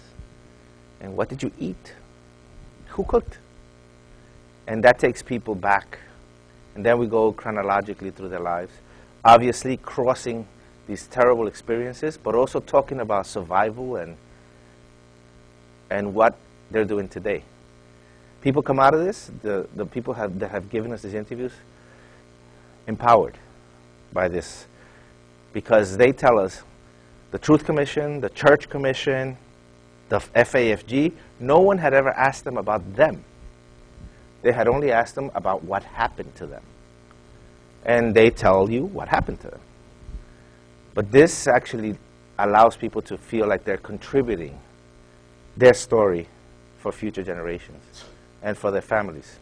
And what did you eat? Who cooked? And that takes people back. And then we go chronologically through their lives. Obviously, crossing these terrible experiences, but also talking about survival and, and what they're doing today. People come out of this, the, the people have, that have given us these interviews, empowered by this because they tell us the Truth Commission, the Church Commission, the FAFG, no one had ever asked them about them. They had only asked them about what happened to them. And they tell you what happened to them. But this actually allows people to feel like they're contributing their story for future generations and for their families.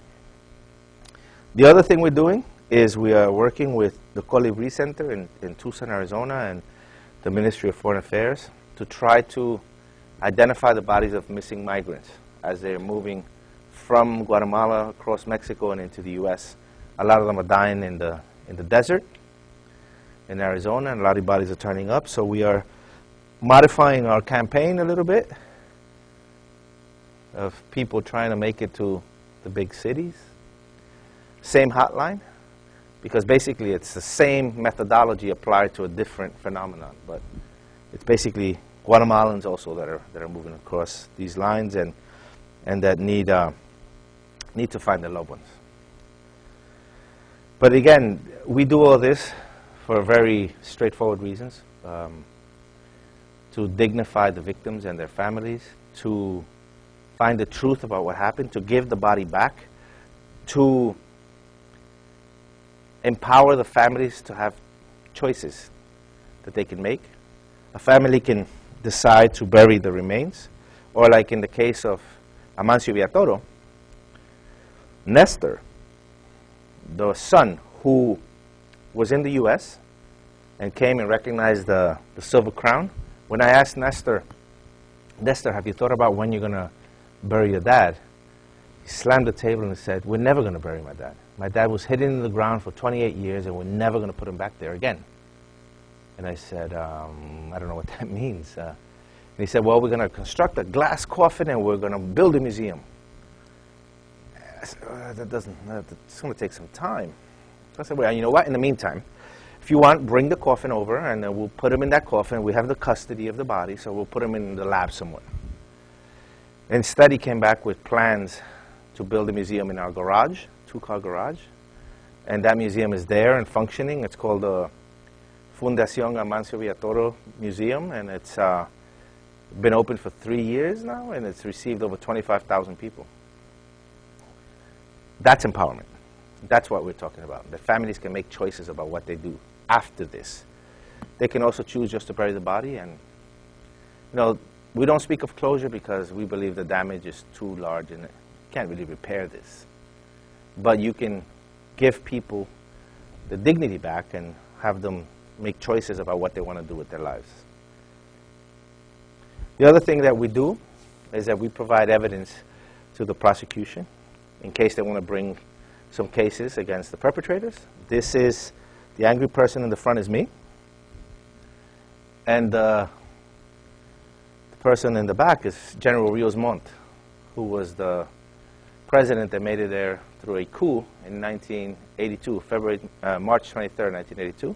The other thing we're doing is we are working with the Colibri Center in, in Tucson, Arizona, and the Ministry of Foreign Affairs to try to identify the bodies of missing migrants as they're moving from Guatemala across Mexico and into the U.S. A lot of them are dying in the, in the desert in Arizona, and a lot of bodies are turning up. So we are modifying our campaign a little bit of people trying to make it to the big cities. Same hotline, because basically it's the same methodology applied to a different phenomenon. But it's basically Guatemalans also that are, that are moving across these lines and, and that need, uh, need to find their loved ones. But again, we do all this for very straightforward reasons. Um, to dignify the victims and their families, to find the truth about what happened, to give the body back, to empower the families to have choices that they can make. A family can decide to bury the remains, or like in the case of Amancio Villatoro, Nestor, the son who was in the U.S. and came and recognized the, the Silver Crown, when I asked Nestor, Nestor, have you thought about when you're going to bury your dad? He slammed the table and said, we're never going to bury my dad. My dad was hidden in the ground for 28 years, and we're never going to put him back there again. And I said, um, I don't know what that means. Uh, and he said, well, we're going to construct a glass coffin, and we're going to build a museum. I said, uh, that doesn't, uh, it's going to take some time. So I said, well, you know what, in the meantime, if you want, bring the coffin over, and uh, we'll put him in that coffin. We have the custody of the body, so we'll put him in the lab somewhere. Instead, he came back with plans to build a museum in our garage, two-car garage. And that museum is there and functioning. It's called the Fundación Amancio Villatoro Museum, and it's uh, been open for three years now, and it's received over 25,000 people. That's empowerment. That's what we're talking about. The families can make choices about what they do after this. They can also choose just to bury the body, and you know, we don't speak of closure because we believe the damage is too large and can't really repair this. But you can give people the dignity back and have them make choices about what they want to do with their lives. The other thing that we do is that we provide evidence to the prosecution in case they want to bring some cases against the perpetrators. This is the angry person in the front is me. And uh, the person in the back is General Rios Montt, who was the president that made it there through a coup in 1982, February, uh, March 23, 1982.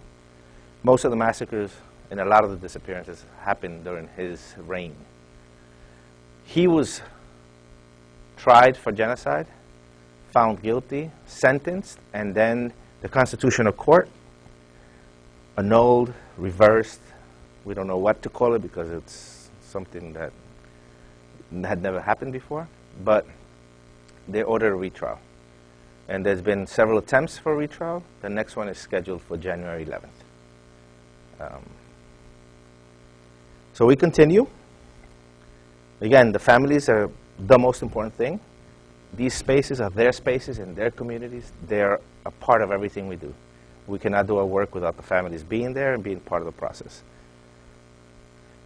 Most of the massacres and a lot of the disappearances happened during his reign. He was tried for genocide, found guilty, sentenced, and then the Constitutional Court annulled, reversed. We don't know what to call it because it's something that had never happened before. But they ordered a retrial. And there's been several attempts for retrial. The next one is scheduled for January 11th. Um, so we continue. Again, the families are the most important thing. These spaces are their spaces and their communities. They're a part of everything we do. We cannot do our work without the families being there and being part of the process.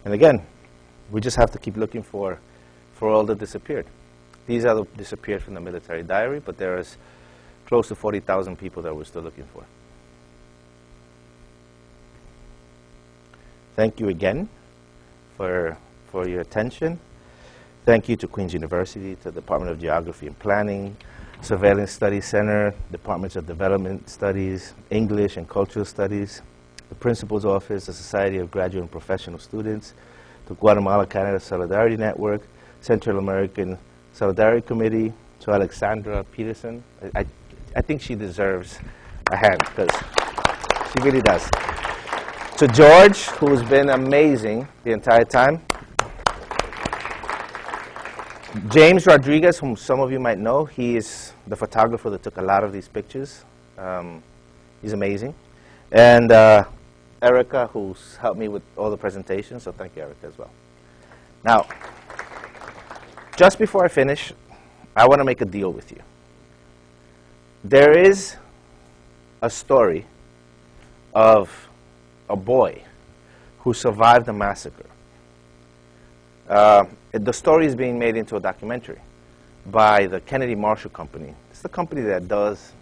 And again, we just have to keep looking for, for all that disappeared. These are the disappeared from the military diary, but there is close to 40,000 people that we're still looking for. Thank you again for, for your attention. Thank you to Queen's University, to the Department of Geography and Planning, Surveillance Studies Center, Departments of Development Studies, English and Cultural Studies, the Principal's Office, the Society of Graduate and Professional Students, the Guatemala-Canada Solidarity Network, Central American Solidarity Committee, to Alexandra Peterson. I, I, I think she deserves a hand because she really does. To George, who's been amazing the entire time. James Rodriguez, whom some of you might know, he is the photographer that took a lot of these pictures. Um, he's amazing. And uh, Erica, who's helped me with all the presentations, so thank you, Erica, as well. Now, just before I finish, I want to make a deal with you. There is a story of a boy who survived the massacre. Uh, the story is being made into a documentary by the Kennedy Marshall Company. It's the company that does,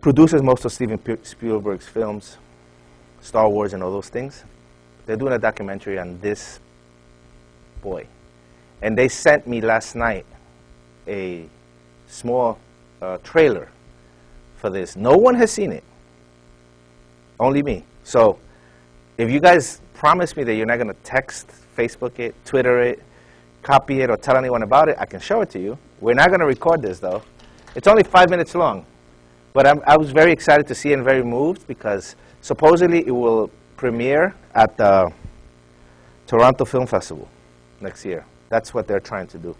produces most of Steven Spielberg's films, Star Wars and all those things. They're doing a documentary on this boy. And they sent me last night a small uh, trailer for this. No one has seen it, only me. So if you guys promise me that you're not going to text, Facebook it, Twitter it, copy it, or tell anyone about it, I can show it to you. We're not going to record this, though. It's only five minutes long. But I'm, i was very excited to see and very moved because supposedly it will premiere at the Toronto Film Festival next year. That's what they're trying to do.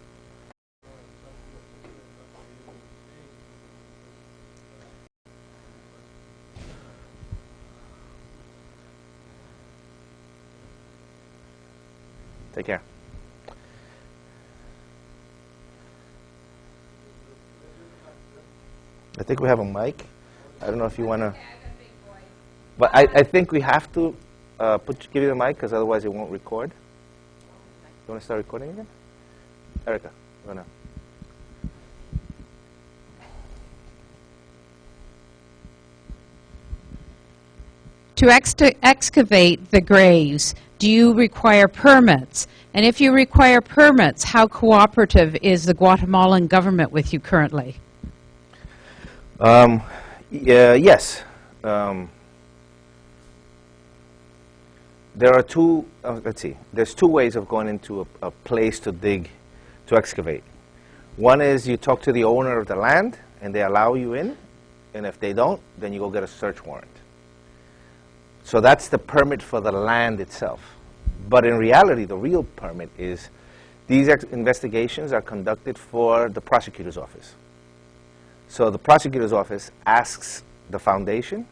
Take care. I think we have a mic. I don't know if you want to. But I, I think we have to uh, put, give you the mic because otherwise it won't record. You want to start recording again? Erica, want to? To ex excavate the graves, do you require permits? And if you require permits, how cooperative is the Guatemalan government with you currently? Um, yeah, yes. Um, there are two, uh, let's see, there's two ways of going into a, a place to dig, to excavate. One is you talk to the owner of the land and they allow you in, and if they don't, then you go get a search warrant. So that's the permit for the land itself. But in reality, the real permit is these investigations are conducted for the prosecutor's office. So the prosecutor's office asks the foundation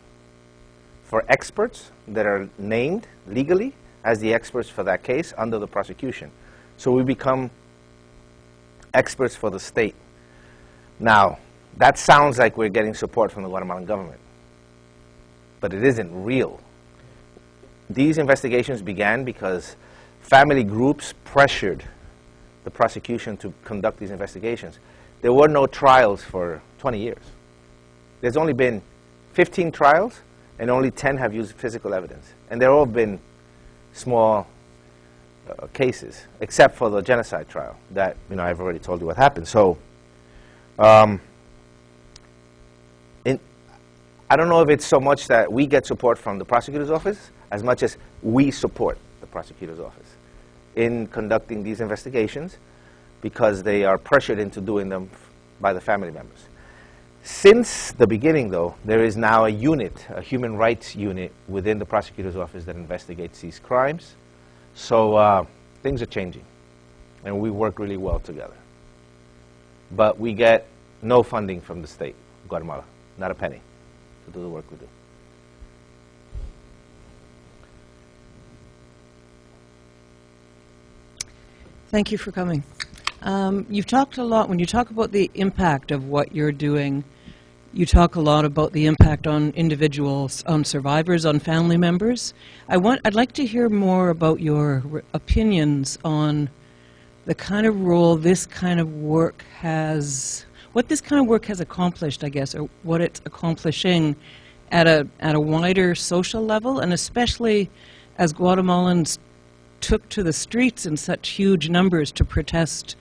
for experts that are named legally as the experts for that case under the prosecution. So we become experts for the state. Now, that sounds like we're getting support from the Guatemalan government, but it isn't real. These investigations began because family groups pressured the prosecution to conduct these investigations. There were no trials for 20 years. There's only been 15 trials, and only 10 have used physical evidence. And they've all been small uh, cases, except for the genocide trial that, you know, I've already told you what happened. So, um, in, I don't know if it's so much that we get support from the prosecutor's office as much as we support the prosecutor's office in conducting these investigations because they are pressured into doing them by the family members. Since the beginning, though, there is now a unit, a human rights unit within the prosecutor's office that investigates these crimes. So uh, things are changing, and we work really well together. But we get no funding from the state Guatemala, not a penny, to do the work we do. Thank you for coming. Um, you've talked a lot, when you talk about the impact of what you're doing, you talk a lot about the impact on individuals, on survivors, on family members. I want, I'd like to hear more about your opinions on the kind of role this kind of work has, what this kind of work has accomplished, I guess, or what it's accomplishing at a, at a wider social level, and especially as Guatemalans took to the streets in such huge numbers to protest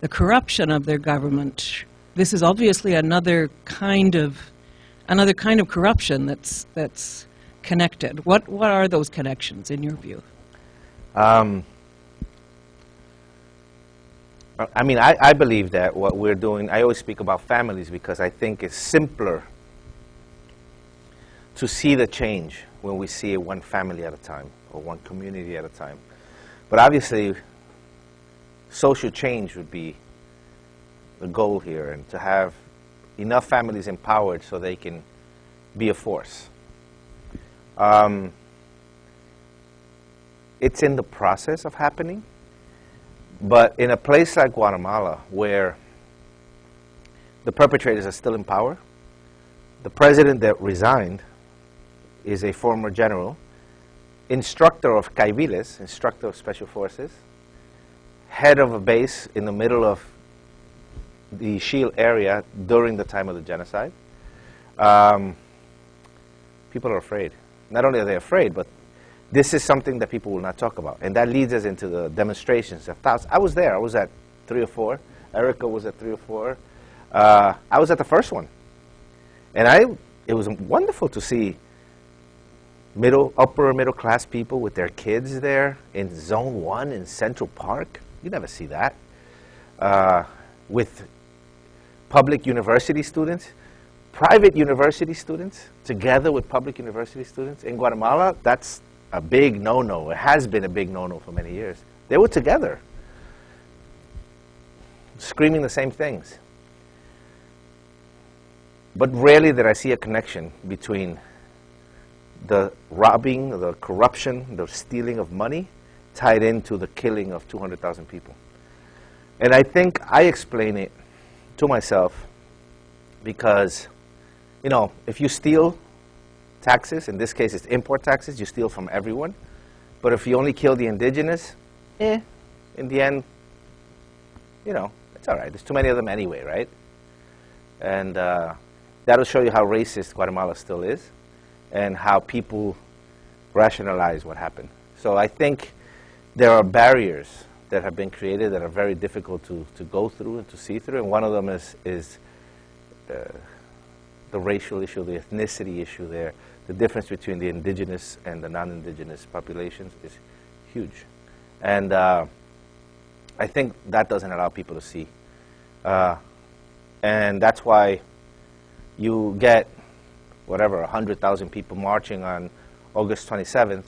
the corruption of their government. This is obviously another kind of another kind of corruption that's that's connected. What what are those connections in your view? Um, I- mean, I, I believe that what we're doing, I always speak about families because I think it's simpler to see the change when we see it one family at a time or one community at a time. But obviously, social change would be the goal here and to have enough families empowered so they can be a force. Um, it's in the process of happening. But in a place like Guatemala, where the perpetrators are still in power, the president that resigned is a former general, instructor of Kaibiles, instructor of special forces, head of a base in the middle of the Ixil area during the time of the genocide. Um, people are afraid. Not only are they afraid, but this is something that people will not talk about. And that leads us into the demonstrations. of thousands. I was there. I was at three or four. Erica was at three or four. Uh, I was at the first one. And I, it was wonderful to see middle, upper middle class people with their kids there in Zone 1 in Central Park. You never see that. Uh, with public university students, private university students, together with public university students. In Guatemala, that's a big no-no. It has been a big no-no for many years. They were together, screaming the same things. But rarely did I see a connection between the robbing, the corruption, the stealing of money tied into the killing of 200,000 people. And I think I explain it to myself because, you know, if you steal taxes, in this case it's import taxes, you steal from everyone. But if you only kill the indigenous, eh, in the end, you know, it's all right. There's too many of them anyway, right? And uh, that'll show you how racist Guatemala still is and how people rationalize what happened. So I think there are barriers that have been created that are very difficult to, to go through and to see through. And one of them is, is uh, the racial issue, the ethnicity issue there. The difference between the indigenous and the non-indigenous populations is huge. And uh, I think that doesn't allow people to see. Uh, and that's why you get, whatever, 100,000 people marching on August 27th,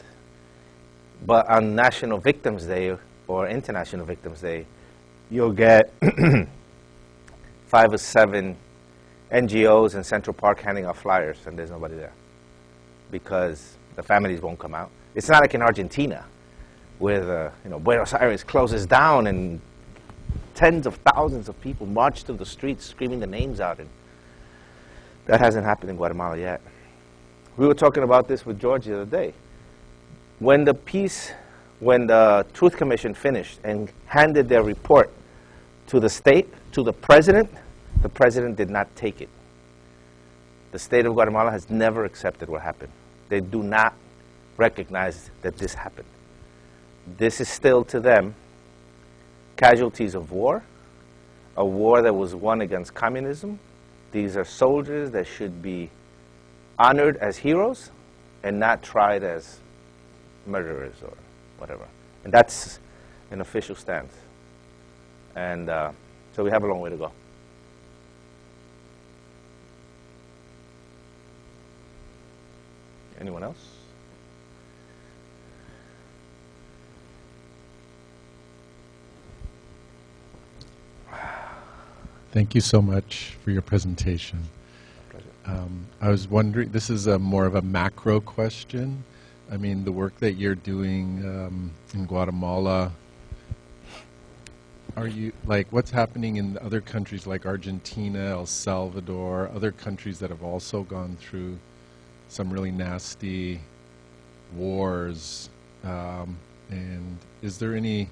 but on National Victims Day or International Victims Day, you'll get five or seven NGOs in Central Park handing out flyers, and there's nobody there because the families won't come out. It's not like in Argentina, where the, you know, Buenos Aires closes down and tens of thousands of people march through the streets screaming the names out. And that hasn't happened in Guatemala yet. We were talking about this with George the other day. When the peace, when the Truth Commission finished and handed their report to the state, to the president, the president did not take it. The state of Guatemala has never accepted what happened. They do not recognize that this happened. This is still to them casualties of war, a war that was won against communism. These are soldiers that should be honored as heroes and not tried as murderers or whatever. And that's an official stance. And uh, so we have a long way to go. Anyone else? Thank you so much for your presentation. Um, I was wondering, this is a more of a macro question. I mean, the work that you're doing um, in Guatemala, are you, like, what's happening in other countries like Argentina, El Salvador, other countries that have also gone through some really nasty wars? Um, and is there any,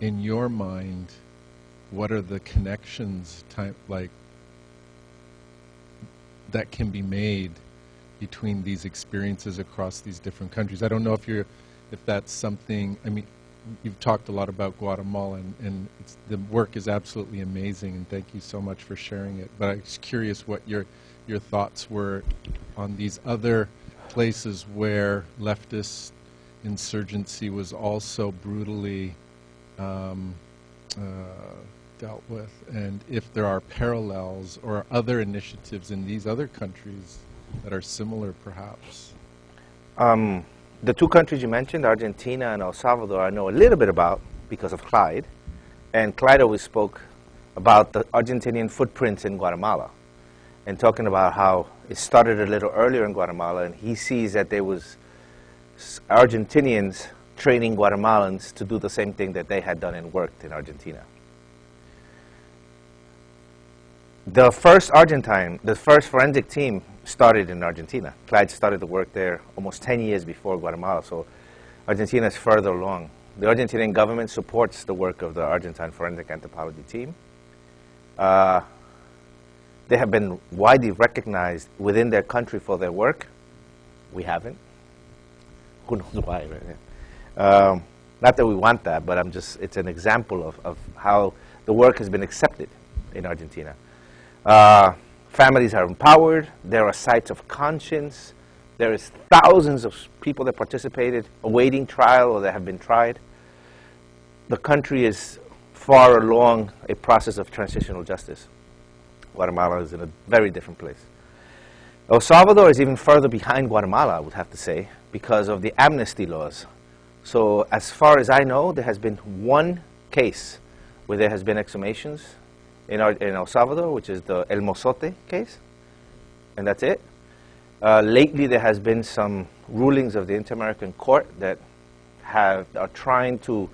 in your mind, what are the connections type like that can be made between these experiences across these different countries. I don't know if you're if that's something. I mean, you've talked a lot about Guatemala, and, and the work is absolutely amazing, and thank you so much for sharing it. But I was curious what your your thoughts were on these other places where leftist insurgency was also brutally um, uh, dealt with, and if there are parallels or other initiatives in these other countries that are similar, perhaps. Um, the two countries you mentioned, Argentina and El Salvador, I know a little bit about because of Clyde. And Clyde always spoke about the Argentinian footprints in Guatemala and talking about how it started a little earlier in Guatemala and he sees that there was Argentinians training Guatemalans to do the same thing that they had done and worked in Argentina. The first Argentine, the first forensic team started in Argentina. Clyde started to work there almost 10 years before Guatemala, so Argentina is further along. The Argentinian government supports the work of the Argentine Forensic Anthropology team. Uh, they have been widely recognized within their country for their work. We haven't. Who knows why, right? Um, not that we want that, but I'm just, it's an example of, of how the work has been accepted in Argentina. Uh, families are empowered. There are sites of conscience. There is thousands of people that participated awaiting trial or that have been tried. The country is far along a process of transitional justice. Guatemala is in a very different place. El Salvador is even further behind Guatemala, I would have to say, because of the amnesty laws. So as far as I know, there has been one case where there has been exhumations in, our, in El Salvador, which is the El Mozote case, and that's it. Uh, lately, there has been some rulings of the Inter-American Court that have, are trying to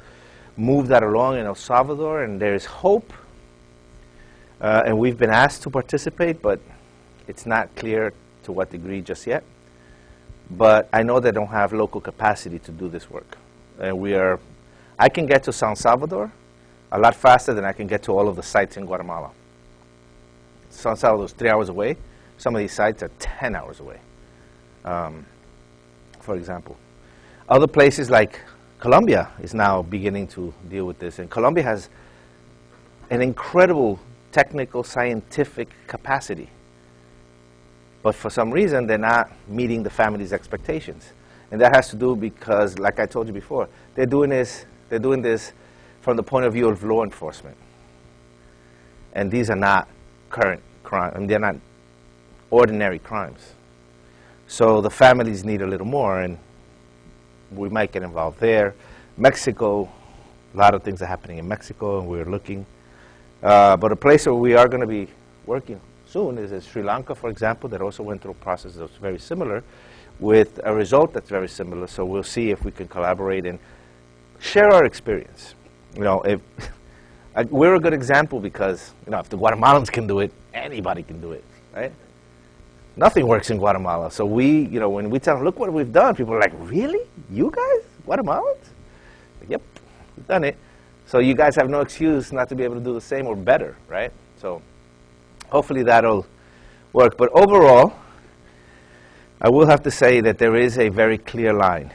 move that along in El Salvador, and there is hope. Uh, and we've been asked to participate, but it's not clear to what degree just yet. But I know they don't have local capacity to do this work. And we are, I can get to San Salvador, a lot faster than I can get to all of the sites in Guatemala. San Salvador is three hours away. Some of these sites are 10 hours away, um, for example. Other places like Colombia is now beginning to deal with this. And Colombia has an incredible technical, scientific capacity. But for some reason, they're not meeting the family's expectations. And that has to do because, like I told you before, they're doing this, they're doing this from the point of view of law enforcement. And these are not current crimes, I mean, they're not ordinary crimes. So the families need a little more, and we might get involved there. Mexico, a lot of things are happening in Mexico, and we're looking. Uh, but a place where we are going to be working soon is Sri Lanka, for example, that also went through a process that's very similar, with a result that's very similar. So we'll see if we can collaborate and share our experience you know, if we're a good example because, you know, if the Guatemalans can do it, anybody can do it, right? Nothing works in Guatemala. So we, you know, when we tell them, look what we've done, people are like, really? You guys? Guatemalans? Yep, we've done it. So you guys have no excuse not to be able to do the same or better, right? So hopefully that'll work. But overall, I will have to say that there is a very clear line.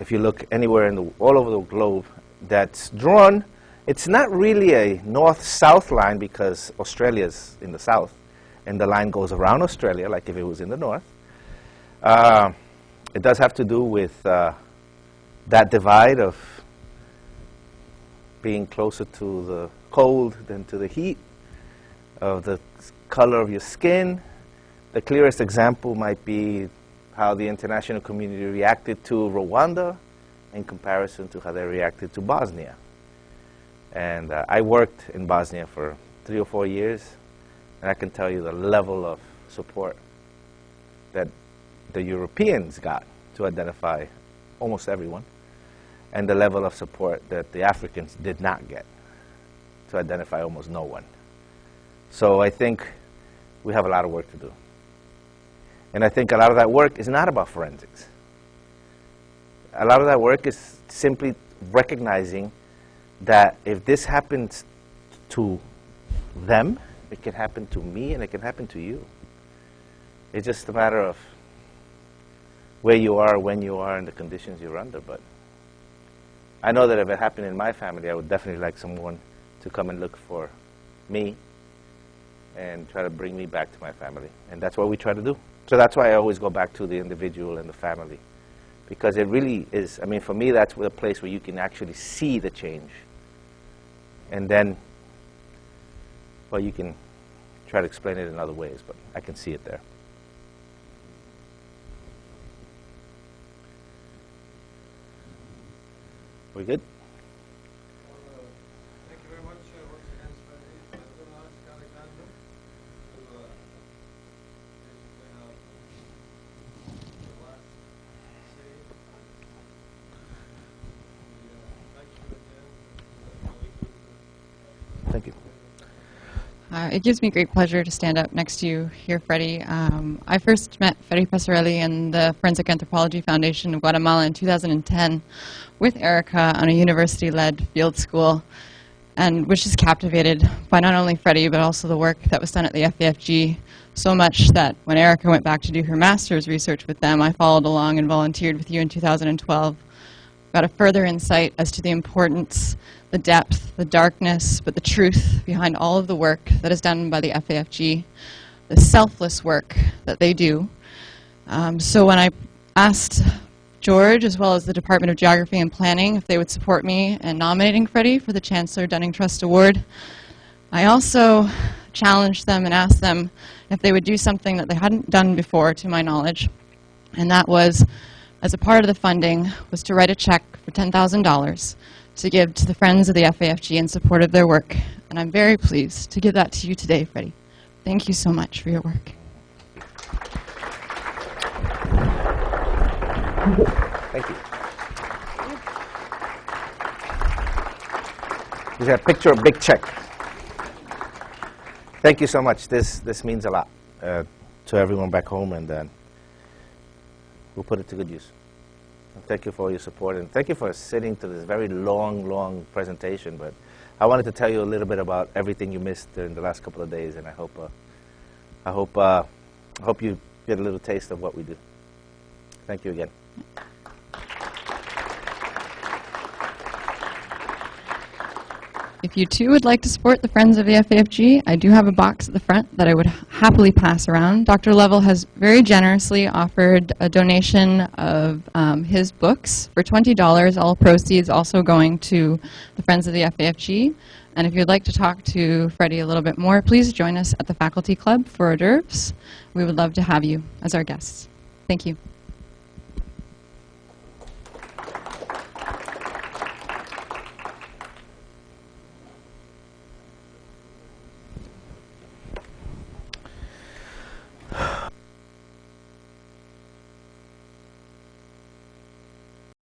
If you look anywhere in the, all over the globe that's drawn, it's not really a north-south line because Australia's in the south, and the line goes around Australia like if it was in the north. Uh, it does have to do with uh, that divide of being closer to the cold than to the heat, of the color of your skin. The clearest example might be how the international community reacted to Rwanda in comparison to how they reacted to Bosnia. And uh, I worked in Bosnia for three or four years, and I can tell you the level of support that the Europeans got to identify almost everyone, and the level of support that the Africans did not get to identify almost no one. So I think we have a lot of work to do. And I think a lot of that work is not about forensics. A lot of that work is simply recognizing that if this happens to them, it can happen to me and it can happen to you. It's just a matter of where you are, when you are, and the conditions you're under. But I know that if it happened in my family, I would definitely like someone to come and look for me and try to bring me back to my family. And that's what we try to do. So that's why I always go back to the individual and the family. Because it really is, I mean, for me, that's the place where you can actually see the change. And then, well, you can try to explain it in other ways, but I can see it there. We good? Thank you very much uh, once again, Spenny. I'm going to ask Alexander to uh, basically have the last say. We, uh, Thank you again. and, uh, we could, uh, Thank you. Uh, it gives me great pleasure to stand up next to you here, Freddie. Um, I first met Freddie Peccerelli in the Forensic Anthropology Foundation of Guatemala in 2010 with Erica on a university-led field school and was just captivated by not only Freddie but also the work that was done at the FAFG so much that when Erica went back to do her master's research with them, I followed along and volunteered with you in 2012 got a further insight as to the importance, the depth, the darkness, but the truth behind all of the work that is done by the FAFG, the selfless work that they do. Um, so when I asked George, as well as the Department of Geography and Planning, if they would support me in nominating Freddie for the Chancellor Dunning Trust Award, I also challenged them and asked them if they would do something that they hadn't done before, to my knowledge, and that was as a part of the funding, was to write a check for $10,000 to give to the Friends of the FAFG in support of their work. And I'm very pleased to give that to you today, Freddie. Thank you so much for your work. Thank you. Is that picture a big check? Thank you so much. This this means a lot uh, to everyone back home, and uh, we'll put it to good use. And thank you for your support, and thank you for sitting to this very long, long presentation. But I wanted to tell you a little bit about everything you missed during the last couple of days, and I hope uh, I hope uh, I hope you get a little taste of what we do. Thank you again. If you too would like to support the Friends of the FAFG, I do have a box at the front that I would happily pass around. Dr. Lovell has very generously offered a donation of um, his books for $20, all proceeds also going to the Friends of the FAFG. And if you'd like to talk to Freddie a little bit more, please join us at the Faculty Club for hors d'oeuvres. We would love to have you as our guests. Thank you.